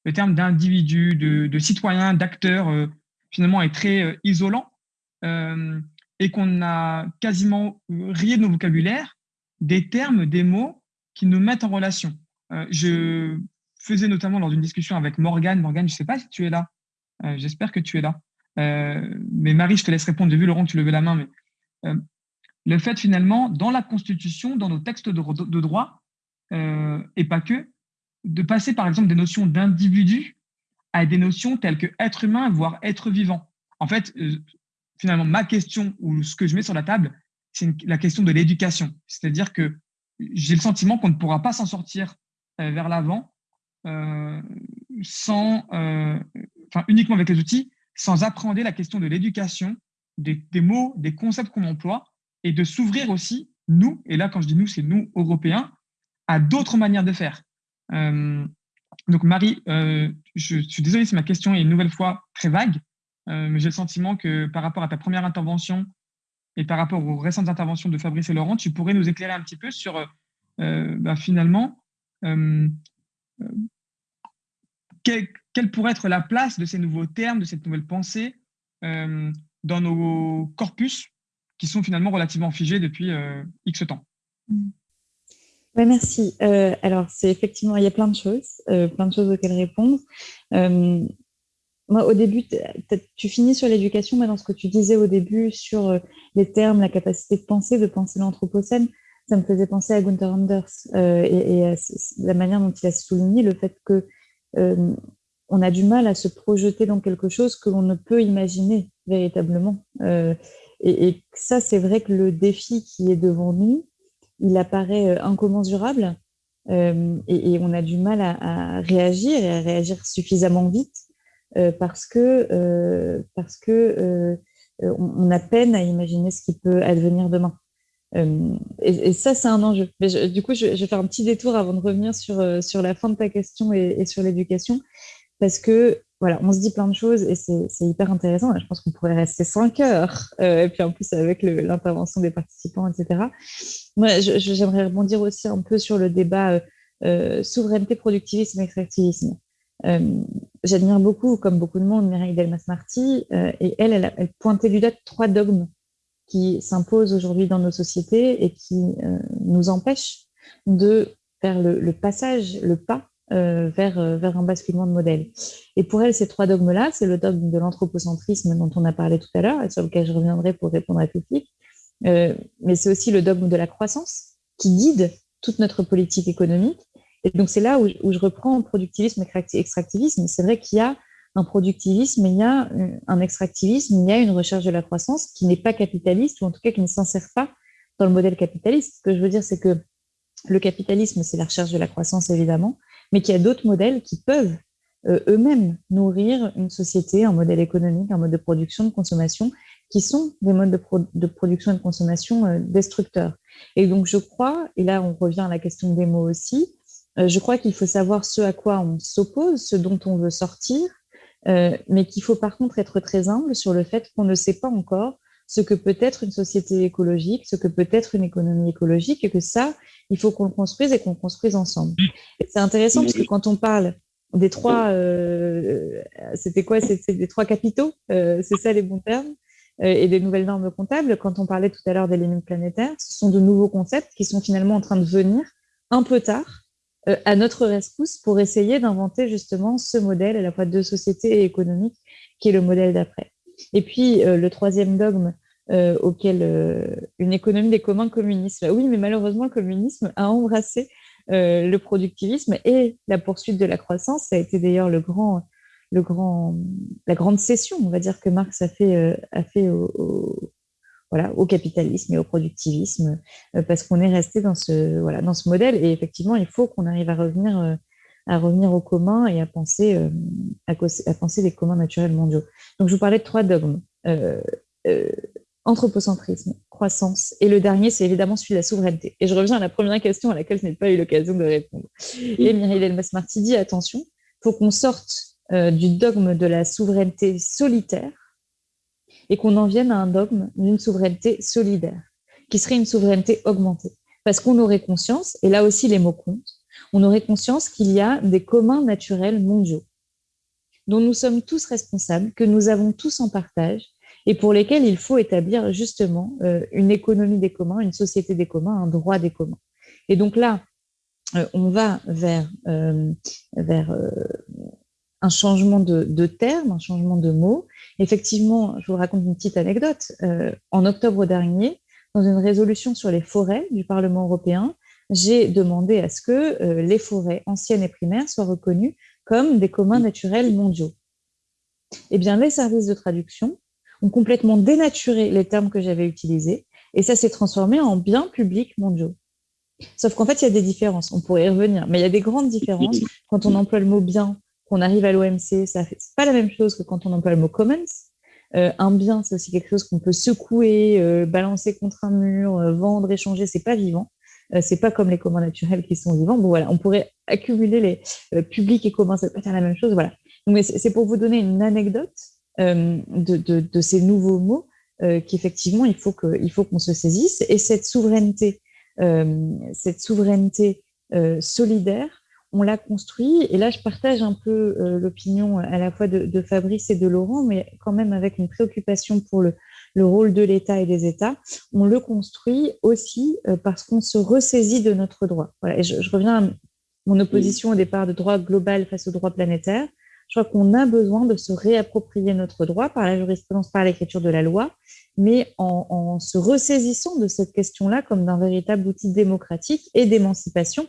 Le terme d'individu, de, de, citoyen, d'acteur, euh, finalement est très isolant et qu'on a quasiment rié de nos vocabulaires des termes, des mots qui nous mettent en relation. je faisais notamment lors d'une discussion avec Morgane. Morgane, je ne sais pas si tu es là. Euh, j'espère que tu es là. Euh, mais Marie, je te laisse répondre. J'ai vu Laurent, tu levais la main. Mais euh, le fait finalement, dans la Constitution, dans nos textes de, droit, et pas que, de passer par exemple des notions d'individu à des notions telles que être humain, voire être vivant. En fait, finalement, ma question ou ce que je mets sur la table, c'est la question de l'éducation. C'est-à-dire que j'ai le sentiment qu'on ne pourra pas s'en sortir vers l'avant euh, sans, euh, enfin, uniquement avec les outils, sans appréhender la question de l'éducation, des, mots, des concepts qu'on emploie, et de s'ouvrir aussi, nous, et là quand je dis nous, c'est nous, Européens, à d'autres manières de faire. Euh, donc Marie, je, suis désolé si ma question est une nouvelle fois très vague, mais j'ai le sentiment que par rapport à ta première intervention et par rapport aux récentes interventions de Fabrice et Laurent, tu pourrais nous éclairer un petit peu sur bah, finalement quelle, pourrait être la place de ces nouveaux termes, de cette nouvelle pensée euh, dans nos corpus qui sont finalement relativement figés depuis euh, X temps Oui, merci. Euh, alors, c'est effectivement, il y a plein de choses, plein de choses auxquelles répondre. moi, au début, tu finis sur l'éducation, mais dans ce que tu disais au début sur les termes, la capacité de penser, de penser l'anthropocène, ça me faisait penser à Gunther Anders et, et, la manière dont il a souligné le fait que euh, on a du mal à se projeter dans quelque chose que l'on ne peut imaginer véritablement. Euh, et, ça, c'est vrai que le défi qui est devant nous, il apparaît euh, incommensurable et, on a du mal à, réagir et à réagir suffisamment vite parce que, parce que on, a peine à imaginer ce qui peut advenir demain. Euh, et, ça, c'est un enjeu. Mais du coup, je, vais faire un petit détour avant de revenir sur, euh, sur la fin de ta question et, sur l'éducation, parce que voilà, on se dit plein de choses et c'est hyper intéressant. Je pense qu'on pourrait rester cinq heures, euh, et puis en plus avec l'intervention des participants, etc. Moi, j'aimerais rebondir aussi un peu sur le débat souveraineté, productivisme, extractivisme. J'admire beaucoup, comme beaucoup de monde, Mireille Delmas-Marty, et elle, elle, elle pointait du doigt trois dogmes qui s'imposent aujourd'hui dans nos sociétés et qui euh, nous empêchent de faire le, passage, le pas euh, vers, euh, vers un basculement de modèle. Et pour elle, ces trois dogmes-là, c'est le dogme de l'anthropocentrisme dont on a parlé tout à l'heure et sur lequel je reviendrai pour répondre à Toufik, euh, mais c'est aussi le dogme de la croissance qui guide toute notre politique économique. Et donc, c'est là où, où, je reprends productivisme et extractivisme. C'est vrai qu'il y a un productivisme, il y a un extractivisme, il y a une recherche de la croissance qui n'est pas capitaliste, ou en tout cas qui ne s'insère pas dans le modèle capitaliste. Ce que je veux dire, c'est que le capitalisme, c'est la recherche de la croissance, évidemment, mais qu'il y a d'autres modèles qui peuvent euh, eux-mêmes nourrir une société, un modèle économique, un mode de production, de consommation, qui sont des modes de, production et de consommation euh, destructeurs. Et donc, je crois, et là, on revient à la question des mots aussi, euh, je crois qu'il faut savoir ce à quoi on s'oppose, ce dont on veut sortir, mais qu'il faut par contre être très humble sur le fait qu'on ne sait pas encore ce que peut être une société écologique, ce que peut être une économie écologique, et que ça, il faut qu'on le construise et qu'on le construise ensemble. C'est intéressant parce que quand on parle des trois, c'était quoi C'est des trois capitaux, c'est ça les bons termes, et des nouvelles normes comptables. Quand on parlait tout à l'heure des limites planétaires, ce sont de nouveaux concepts qui sont finalement en train de venir un peu tard à notre rescousse pour essayer d'inventer justement ce modèle à la fois de société et économique qui est le modèle d'après. Et puis le troisième dogme euh, auquel euh, une économie des communs communisme. Oui, mais malheureusement, le communisme a embrassé euh, le productivisme et la poursuite de la croissance. Ça a été d'ailleurs le grand, le grand, la grande cession, on va dire, que Marx a fait, a fait au, voilà, au capitalisme et au productivisme, parce qu'on est resté dans ce, voilà, dans ce modèle. Et effectivement, il faut qu'on arrive à revenir, à revenir au commun et à penser, à, à, penser les communs naturels mondiaux. Donc, je vous parlais de trois dogmes anthropocentrisme, croissance. Et le dernier, c'est évidemment celui de la souveraineté. Et je reviens à la première question à laquelle je n'ai pas eu l'occasion de répondre. Et Myriel Elmas-Marty dit, attention, il faut qu'on sorte euh, du dogme de la souveraineté solitaire et qu'on en vienne à un dogme d'une souveraineté solidaire, qui serait une souveraineté augmentée. Parce qu'on aurait conscience, et là aussi les mots comptent, on aurait conscience qu'il y a des communs naturels mondiaux dont nous sommes tous responsables, que nous avons tous en partage, et pour lesquels il faut établir justement euh, une économie des communs, une société des communs, un droit des communs. Et donc là, euh, on va vers, euh, vers un changement de, termes, un changement de mots. Effectivement, je vous raconte une petite anecdote. en octobre dernier, dans une résolution sur les forêts du Parlement européen, j'ai demandé à ce que les forêts anciennes et primaires soient reconnues comme des communs naturels mondiaux. Eh bien, les services de traduction ont complètement dénaturé les termes que j'avais utilisés et ça s'est transformé en biens publics mondiaux. Sauf qu'en fait, il y a des différences, on pourrait y revenir, mais il y a des grandes différences. Quand on emploie le mot bien, qu'on arrive à l'OMC, ça fait pas la même chose que quand on emploie le mot commons. Euh, un bien, c'est aussi quelque chose qu'on peut secouer, euh, balancer contre un mur, euh, vendre, échanger, c'est pas vivant. C'est pas comme les communs naturels qui sont vivants. Bon voilà, on pourrait accumuler les publics et communs, ça peut faire la même chose. Voilà. Donc, c'est pour vous donner une anecdote euh, de, ces nouveaux mots euh, qu'effectivement il faut qu'on se saisisse. Et cette souveraineté, euh, cette souveraineté solidaire, on l'a construit. Et là, je partage un peu l'opinion à la fois de, Fabrice et de Laurent, mais quand même avec une préoccupation pour le, rôle de l'État et des États. On le construit aussi parce qu'on se ressaisit de notre droit. Voilà. Et je, je, reviens à mon opposition au départ de droit global face au droit planétaire je crois qu'on a besoin de se réapproprier notre droit par la jurisprudence, par l'écriture de la loi, mais en, se ressaisissant de cette question-là comme d'un véritable outil démocratique et d'émancipation,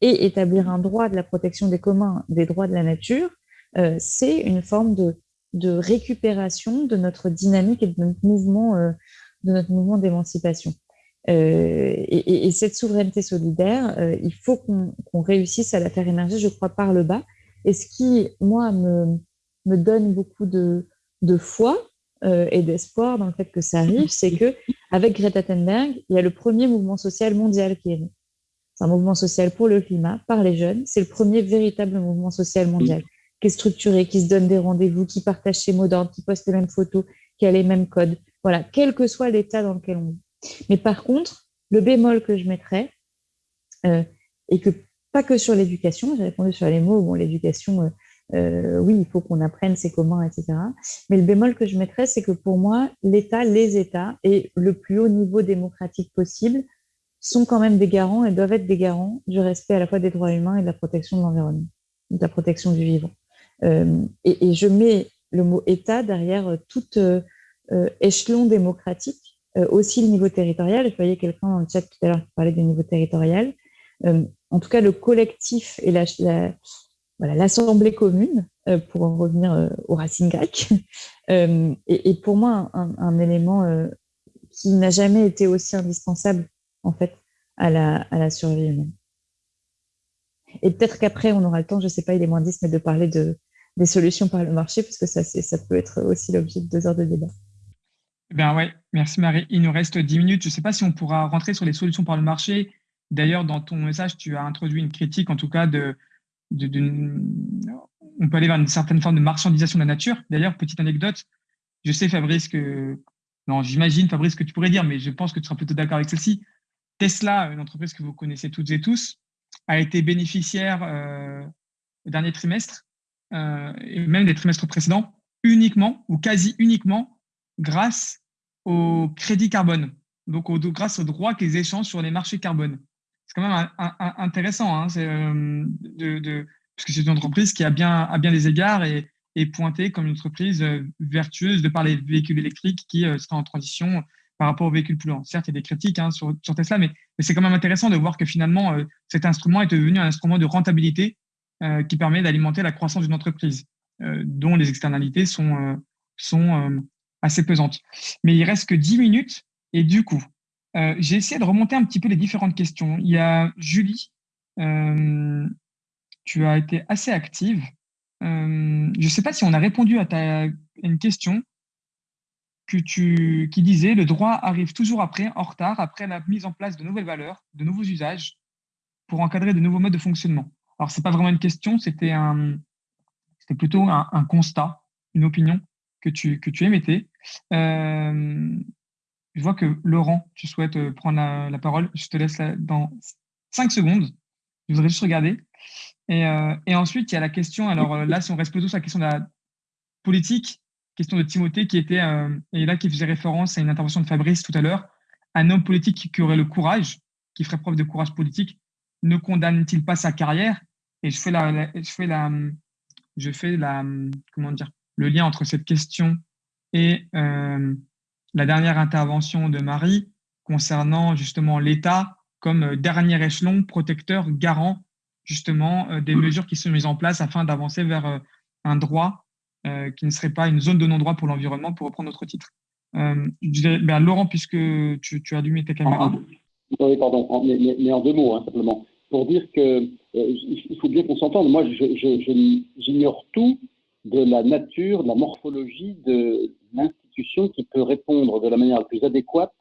et établir un droit de la protection des communs, des droits de la nature, euh, c'est une forme de, récupération de notre dynamique et de notre mouvement, euh, de notre mouvement d'émancipation. Euh, et, cette souveraineté solidaire, il faut qu'on réussisse à la faire émerger, je crois, par le bas, et ce qui, moi, me, me donne beaucoup de, de foi euh, et d'espoir dans le fait que ça arrive, c'est que avec Greta Thunberg, il y a le premier mouvement social mondial qui est né. C'est un mouvement social pour le climat, par les jeunes. C'est le premier véritable mouvement social mondial qui est structuré, qui se donne des rendez-vous, qui partage ses mots d'ordre, qui poste les mêmes photos, qui a les mêmes codes. Voilà, quel que soit l'état dans lequel on vit. Mais par contre, le bémol que je mettrais, euh, et que pas que sur l'éducation, j'ai répondu sur les mots, bon, l'éducation, euh, euh, oui, il faut qu'on apprenne ses communs, etc. Mais le bémol que je mettrais, c'est que pour moi, l'État, les États, et le plus haut niveau démocratique possible, sont quand même des garants et doivent être des garants du respect à la fois des droits humains et de la protection de l'environnement, de la protection du vivant. Euh, et, je mets le mot État derrière tout échelon démocratique, aussi le niveau territorial. Je voyais quelqu'un dans le chat tout à l'heure qui parlait du niveau territorial en tout cas le collectif et l'assemblée commune, euh, pour en revenir euh, aux racines grecques, euh, est, pour moi un, élément qui n'a jamais été aussi indispensable en fait à la, survie humaine. Et peut-être qu'après, on aura le temps, je ne sais pas, il est moins 10, mais de parler de, des solutions par le marché, parce que ça, ça peut être aussi l'objet de deux heures de débat. Ben ouais, merci Marie. Il nous reste 10 minutes. Je ne sais pas si on pourra rentrer sur les solutions par le marché D'ailleurs, dans ton message, tu as introduit une critique, en tout cas, de, on peut aller vers une certaine forme de marchandisation de la nature. D'ailleurs, petite anecdote, je sais, Fabrice, que, non, j'imagine, Fabrice, que tu pourrais dire, mais je pense que tu seras plutôt d'accord avec celle-ci. Tesla, une entreprise que vous connaissez toutes et tous, a été bénéficiaire euh, au dernier trimestre et même des trimestres précédents, uniquement ou quasi uniquement grâce au crédit carbone, donc au, grâce aux droits qu'ils échangent sur les marchés carbone. C'est quand même intéressant, hein, de, puisque c'est une entreprise qui a bien, à bien des égards et, est pointée comme une entreprise euh, vertueuse de par les véhicules électriques qui euh, en transition par rapport aux véhicules polluants. Certes, il y a des critiques hein, sur, Tesla, mais, c'est quand même intéressant de voir que finalement, euh, cet instrument est devenu un instrument de rentabilité qui permet d'alimenter la croissance d'une entreprise, dont les externalités sont, sont assez pesantes. Mais il reste que 10 minutes, et du coup, j'ai essayé de remonter un petit peu les différentes questions. Il y a Julie, tu as été assez active euh, je ne sais pas si on a répondu à, ta, une question qui disait le droit arrive toujours après, en retard, après la mise en place de nouvelles valeurs, de nouveaux usages, pour encadrer de nouveaux modes de fonctionnement. Alors, ce n'est pas vraiment une question, c'était un, plutôt un, constat, une opinion que tu, que tu émettais. Euh, je vois que Laurent, tu souhaites euh, prendre la, parole. Je te laisse dans cinq secondes. Je voudrais juste regarder. Euh, et, ensuite, il y a la question, alors là, si on reste plutôt sur la question de la politique, question de Timothée qui était, et là, qui faisait référence à une intervention de Fabrice tout à l'heure, un homme politique qui aurait le courage, qui ferait preuve de courage politique, ne condamne-t-il pas sa carrière Et je fais la, je fais la, je fais la, comment dire, le lien entre cette question et la dernière intervention de Marie concernant justement l'État comme dernier échelon protecteur, garant justement euh, des mesures qui sont mises en place afin d'avancer vers euh, un droit euh, qui ne serait pas une zone de non-droit pour l'environnement, pour reprendre notre titre. Ben, Laurent, puisque tu, as allumé ta caméra. Oui, pardon, mais, en deux mots, hein, simplement. Pour dire que il faut bien qu'on s'entende. Moi, j'ignore tout de la nature, de la morphologie de l'institution qui peut répondre de la manière la plus adéquate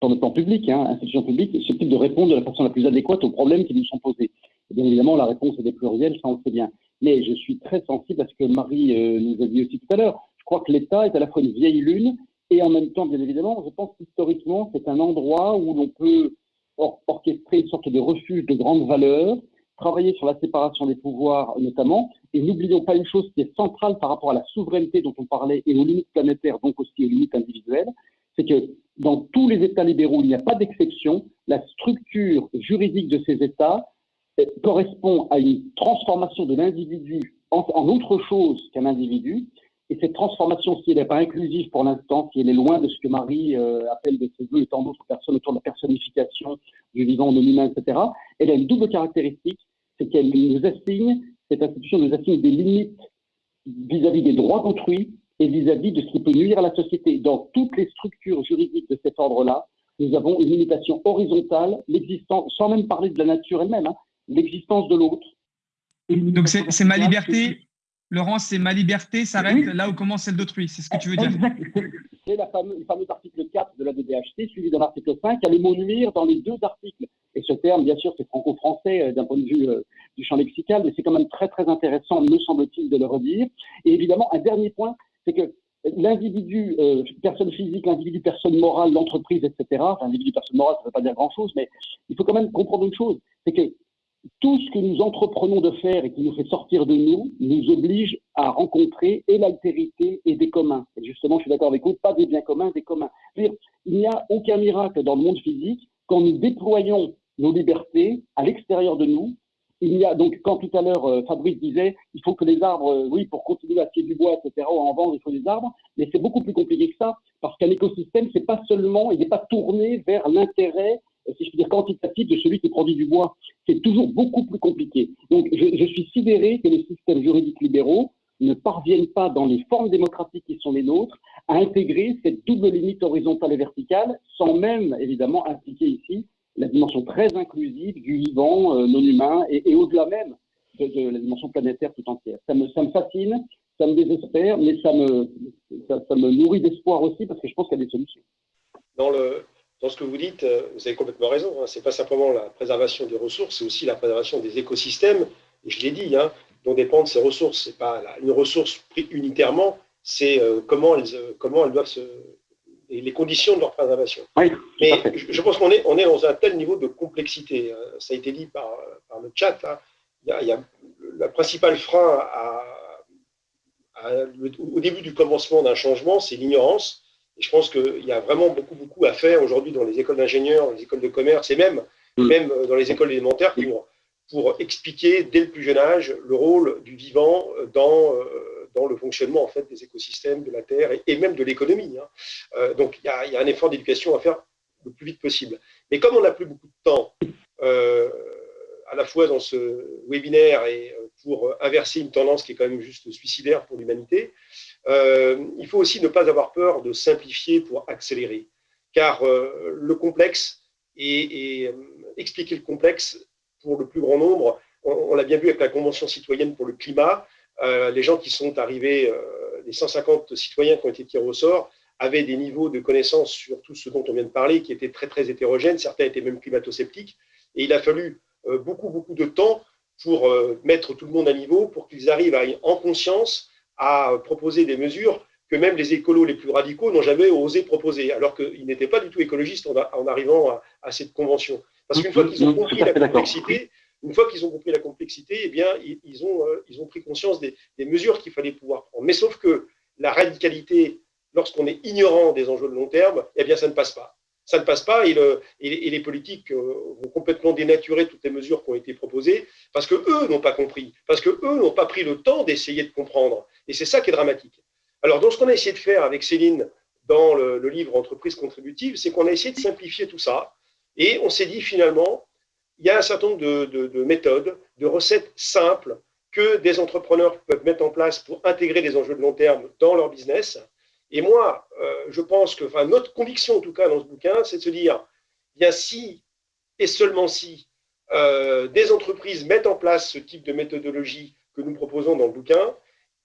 sur le plan public, hein, institution publique, type de répondre de la façon la plus adéquate aux problèmes qui nous sont posés. bien évidemment, la réponse est des pluriels, ça on le sait bien. Mais je suis très sensible à ce que Marie euh, nous a dit aussi tout à l'heure. Je crois que l'État est à la fois une vieille lune et en même temps, bien évidemment, je pense qu'historiquement, c'est un endroit où l'on peut orchestrer une sorte de refuge de grandes valeurs, travailler sur la séparation des pouvoirs notamment, et n'oublions pas une chose qui est centrale par rapport à la souveraineté dont on parlait et aux limites planétaires, donc aussi aux limites individuelles, c'est que dans tous les États libéraux, il n'y a pas d'exception. La structure juridique de ces États euh, correspond à une transformation de l'individu en, autre chose qu'un individu. Et cette transformation, si elle n'est pas inclusive pour l'instant, si elle est loin de ce que Marie euh, appelle de ses voeux et tant d'autres personnes autour de la personnification du vivant, de l'humain, etc., elle a une double caractéristique, c'est qu'elle nous assigne, cette institution nous assigne des limites vis à -vis des droits d'autrui et vis-à-vis de ce qui peut nuire à la société. Dans toutes les structures juridiques de cet ordre-là, nous avons une limitation horizontale, l'existence, sans même parler de la nature elle-même, hein, l'existence de l'autre. Donc c'est ma liberté, Laurent, c'est ma liberté s'arrête là où commence celle d'autrui, c'est ce que tu veux dire C'est le fameux article 4 de la DDHT, suivi de l'article 5, qui a le mot nuire dans les deux articles. Et ce terme, bien sûr, c'est franco-français euh, d'un point de vue euh, du champ lexical, mais c'est quand même très très intéressant, me semble-t-il, de le redire. Et évidemment, un dernier point, c'est que l'individu, euh, personne physique, l'individu, personne morale, l'entreprise, etc., enfin, l'individu, personne morale, ça ne veut pas dire grand-chose, mais il faut quand même comprendre une chose, c'est que tout ce que nous entreprenons de faire et qui nous fait sortir de nous, nous oblige à rencontrer et l'altérité et des communs. Et justement, je suis d'accord avec vous, pas des biens communs, des communs. il n'y a aucun miracle dans le monde physique quand nous déployons nos libertés à l'extérieur de nous il y a donc quand tout à l'heure euh, Fabrice disait il faut que les arbres, euh, oui, pour continuer à tirer du bois, etc. ou en vendre, il faut des arbres, mais c'est beaucoup plus compliqué que ça parce qu'un écosystème, c'est pas seulement, il n'est pas tourné vers l'intérêt, si je puis dire quantitatif, de celui qui produit du bois. C'est toujours beaucoup plus compliqué. Donc je, suis sidéré que les systèmes juridiques libéraux ne parviennent pas dans les formes démocratiques qui sont les nôtres à intégrer cette double limite horizontale et verticale, sans même évidemment impliquer ici la dimension très inclusive du vivant euh, non humain et, au-delà même de, la dimension planétaire tout entière. Ça me, ça me fascine, ça me désespère, mais ça me, ça, me nourrit d'espoir aussi parce que je pense qu'il y a des solutions. Dans, le, dans ce que vous dites, euh, vous avez complètement raison. Hein. Ce n'est pas simplement la préservation des ressources, c'est aussi la préservation des écosystèmes. Et je l'ai dit, hein, dont dépendent ces ressources. Ce n'est pas une ressource prise unitairement, c'est euh, comment, elles, comment elles doivent se, et les conditions de leur préservation. Mais je pense qu'on est, on est dans un tel niveau de complexité. Euh, ça a été dit par, par le chat. Là. Il, y a, le principal frein à, au début du commencement d'un changement, c'est l'ignorance. Et je pense qu'il y a vraiment beaucoup, beaucoup à faire aujourd'hui dans les écoles d'ingénieurs, les écoles de commerce et même, mm. même dans les écoles élémentaires pour, pour expliquer dès le plus jeune âge le rôle du vivant dans, euh, dans le fonctionnement en fait, des écosystèmes, de la Terre et, même de l'économie. Hein. Euh, donc il y, a, il y, a, un effort d'éducation à faire le plus vite possible. Mais comme on n'a plus beaucoup de temps, euh, à la fois dans ce webinaire et pour inverser une tendance qui est quand même juste suicidaire pour l'humanité, euh, il faut aussi ne pas avoir peur de simplifier pour accélérer. Car euh, le complexe et, euh, expliquer le complexe pour le plus grand nombre, on, l'a bien vu avec la Convention citoyenne pour le climat, les gens qui sont arrivés, les 150 citoyens qui ont été tirés au sort, avaient des niveaux de connaissances sur tout ce dont on vient de parler qui étaient très, très hétérogènes. Certains étaient même climato-sceptiques. Et il a fallu beaucoup, beaucoup de temps pour mettre tout le monde à niveau, pour qu'ils arrivent à, en conscience à proposer des mesures que même les écolos les plus radicaux n'ont jamais osé proposer, alors qu'ils n'étaient pas du tout écologistes en, arrivant à, cette convention. Parce qu'une fois qu'ils ont compris la complexité, une fois qu'ils ont compris la complexité, eh bien, ils, ont, euh, ils ont pris conscience des, mesures qu'il fallait pouvoir prendre. Mais sauf que la radicalité, lorsqu'on est ignorant des enjeux de long terme, eh bien, ça ne passe pas ça ne passe pas et, les politiques euh, vont complètement dénaturer toutes les mesures qui ont été proposées parce que eux n'ont pas compris, parce que eux n'ont pas pris le temps d'essayer de comprendre. Et c'est ça qui est dramatique. Alors, dans ce qu'on a essayé de faire avec Céline dans le, livre Entreprise contributive, c'est qu'on a essayé de simplifier tout ça et on s'est dit finalement, il y a un certain nombre de méthodes, de recettes simples que des entrepreneurs peuvent mettre en place pour intégrer des enjeux de long terme dans leur business et moi, euh, je pense que, notre conviction en tout cas dans ce bouquin, c'est de se dire, bien si et seulement si euh, des entreprises mettent en place ce type de méthodologie que nous proposons dans le bouquin,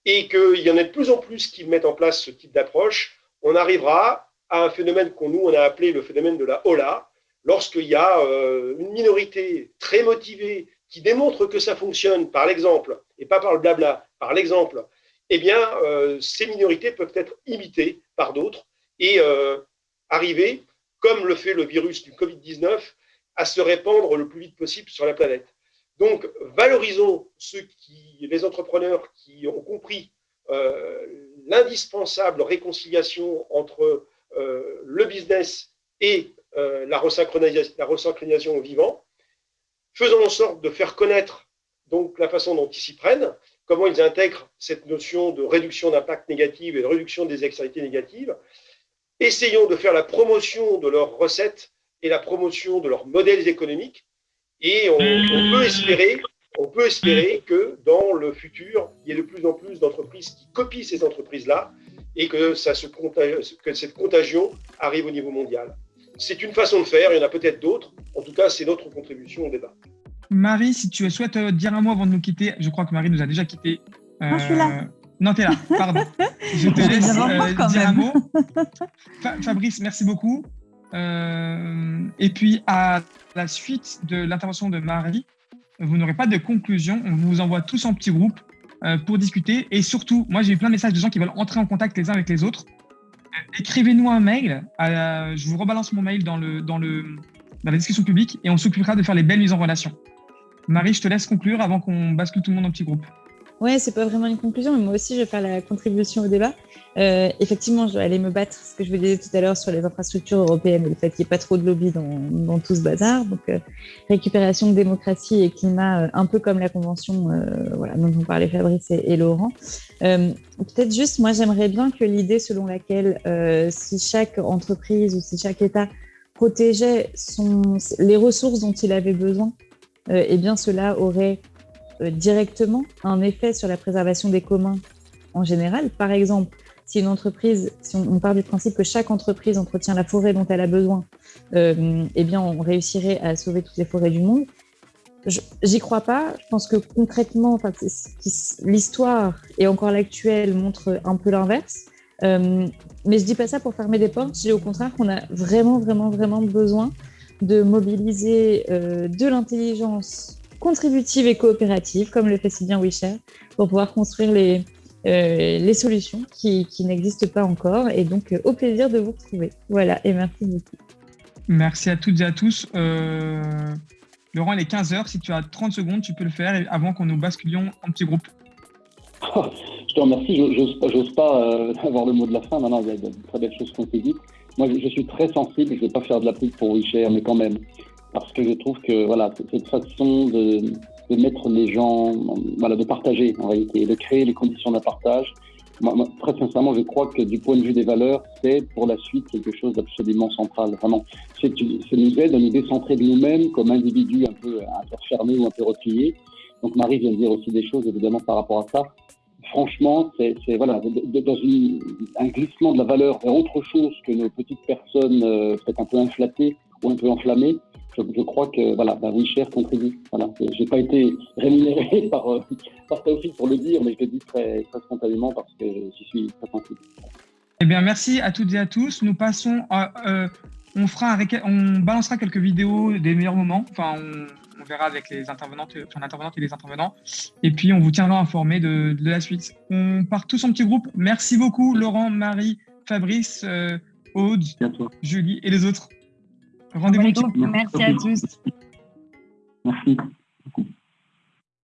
et qu'il y en a de plus en plus qui mettent en place ce type d'approche, on arrivera à un phénomène qu'on nous a appelé le phénomène de la hola, lorsqu'il y a euh, une minorité très motivée qui démontre que ça fonctionne par l'exemple, et pas par le blabla, par l'exemple, eh bien, euh, ces minorités peuvent être imitées par d'autres et euh, arriver, comme le fait le virus du Covid-19, à se répandre le plus vite possible sur la planète. Donc, valorisons les entrepreneurs qui ont compris euh, l'indispensable réconciliation entre le business et la resynchronisation, la resynchronisation au vivant. Faisons en sorte de faire connaître la façon dont ils s'y prennent comment ils intègrent cette notion de réduction d'impact négatif et de réduction des externalités négatives. Essayons de faire la promotion de leurs recettes et la promotion de leurs modèles économiques. Et on, peut espérer, que dans le futur, il y ait de plus en plus d'entreprises qui copient ces entreprises-là et que, que cette contagion arrive au niveau mondial. C'est une façon de faire, il y en a peut-être d'autres. En tout cas, c'est notre contribution au débat. Marie, si tu souhaites euh, dire un mot avant de nous quitter, je crois que Marie nous a déjà quittés. Euh... je suis là. Non, tu es là, pardon. je te laisse euh, dire un mot. Fabrice, merci beaucoup. Euh, et puis, à la suite de l'intervention de Marie, vous n'aurez pas de conclusion. On vous envoie tous en petits groupes pour discuter. Et surtout, moi, j'ai eu plein de messages de gens qui veulent entrer en contact les uns avec les autres. Écrivez-nous un mail. je vous rebalance mon mail dans, le, dans, le, dans la discussion publique et on s'occupera de faire les belles mises en relation. Marie, je te laisse conclure avant qu'on bascule tout le monde en petit groupe. Ouais, c'est pas vraiment une conclusion, mais moi aussi, je vais faire la contribution au débat. Euh, effectivement, je vais aller me battre, ce que je vous disais tout à l'heure sur les infrastructures européennes et le fait qu'il n'y ait pas trop de lobby dans, tout ce bazar. Donc, euh, récupération démocratie et climat, euh, un peu comme la convention voilà, dont on parlait Fabrice et, Laurent. Peut-être juste, moi, j'aimerais bien que l'idée selon laquelle si chaque entreprise ou si chaque État protégeait les ressources dont il avait besoin euh, eh bien cela aurait euh, directement un effet sur la préservation des communs en général. Par exemple, si une entreprise, si on, part du principe que chaque entreprise entretient la forêt dont elle a besoin, euh, eh bien, on réussirait à sauver toutes les forêts du monde. J'y crois pas. Je pense que concrètement, l'histoire et encore l'actuelle montre un peu l'inverse. mais je dis pas ça pour fermer des portes. Je dis au contraire qu'on a vraiment, vraiment, vraiment besoin de mobiliser euh, de l'intelligence contributive et coopérative, comme le fait si bien WeShare, pour pouvoir construire les, euh, les solutions qui, qui n'existent pas encore. Et donc, euh, au plaisir de vous retrouver. Voilà, et merci beaucoup. Merci à toutes et à tous. Laurent, il est 15h. Si tu as 30 secondes, tu peux le faire avant qu'on nous basculions en petit groupe. Je te remercie. J'ose pas, euh, avoir le mot de la fin. Maintenant, il y a de très belles choses qu'on s'est dites. Moi, je, suis très sensible. Je ne vais pas faire de la pub pour WeShare, mais quand même. Parce que je trouve que voilà, cette façon de, de mettre les gens, voilà, de partager en réalité, de créer les conditions d'un partage. Moi, très sincèrement, je crois que du point de vue des valeurs, c'est pour la suite quelque chose d'absolument central. Vraiment, c'est nous aide à nous décentrer de nous-mêmes comme individus un peu, un peu fermés ou un peu repliés. Donc Marie vient de dire aussi des choses évidemment par rapport à ça. Franchement, c'est voilà, dans un glissement de la valeur vers autre chose que nos petites personnes euh, peut-être un peu inflatées ou un peu enflammées je, crois que voilà, bah, WeShare contribue. Voilà. Je n'ai pas été rémunéré par, euh, par pour le dire, mais je le dis très, très spontanément parce que j'y suis très sensible. Eh bien, merci à toutes et à tous. Nous passons euh, on, fera on balancera quelques vidéos des meilleurs moments. Enfin, on, verra avec les intervenantes, enfin, intervenantes et les intervenants. Et puis, on vous tiendra informé de, de, la suite. On part tous en petit groupe. Merci beaucoup, Laurent, Marie, Fabrice, euh, Aude, Julie et les autres. Rendez-vous. Merci à tous. Merci beaucoup.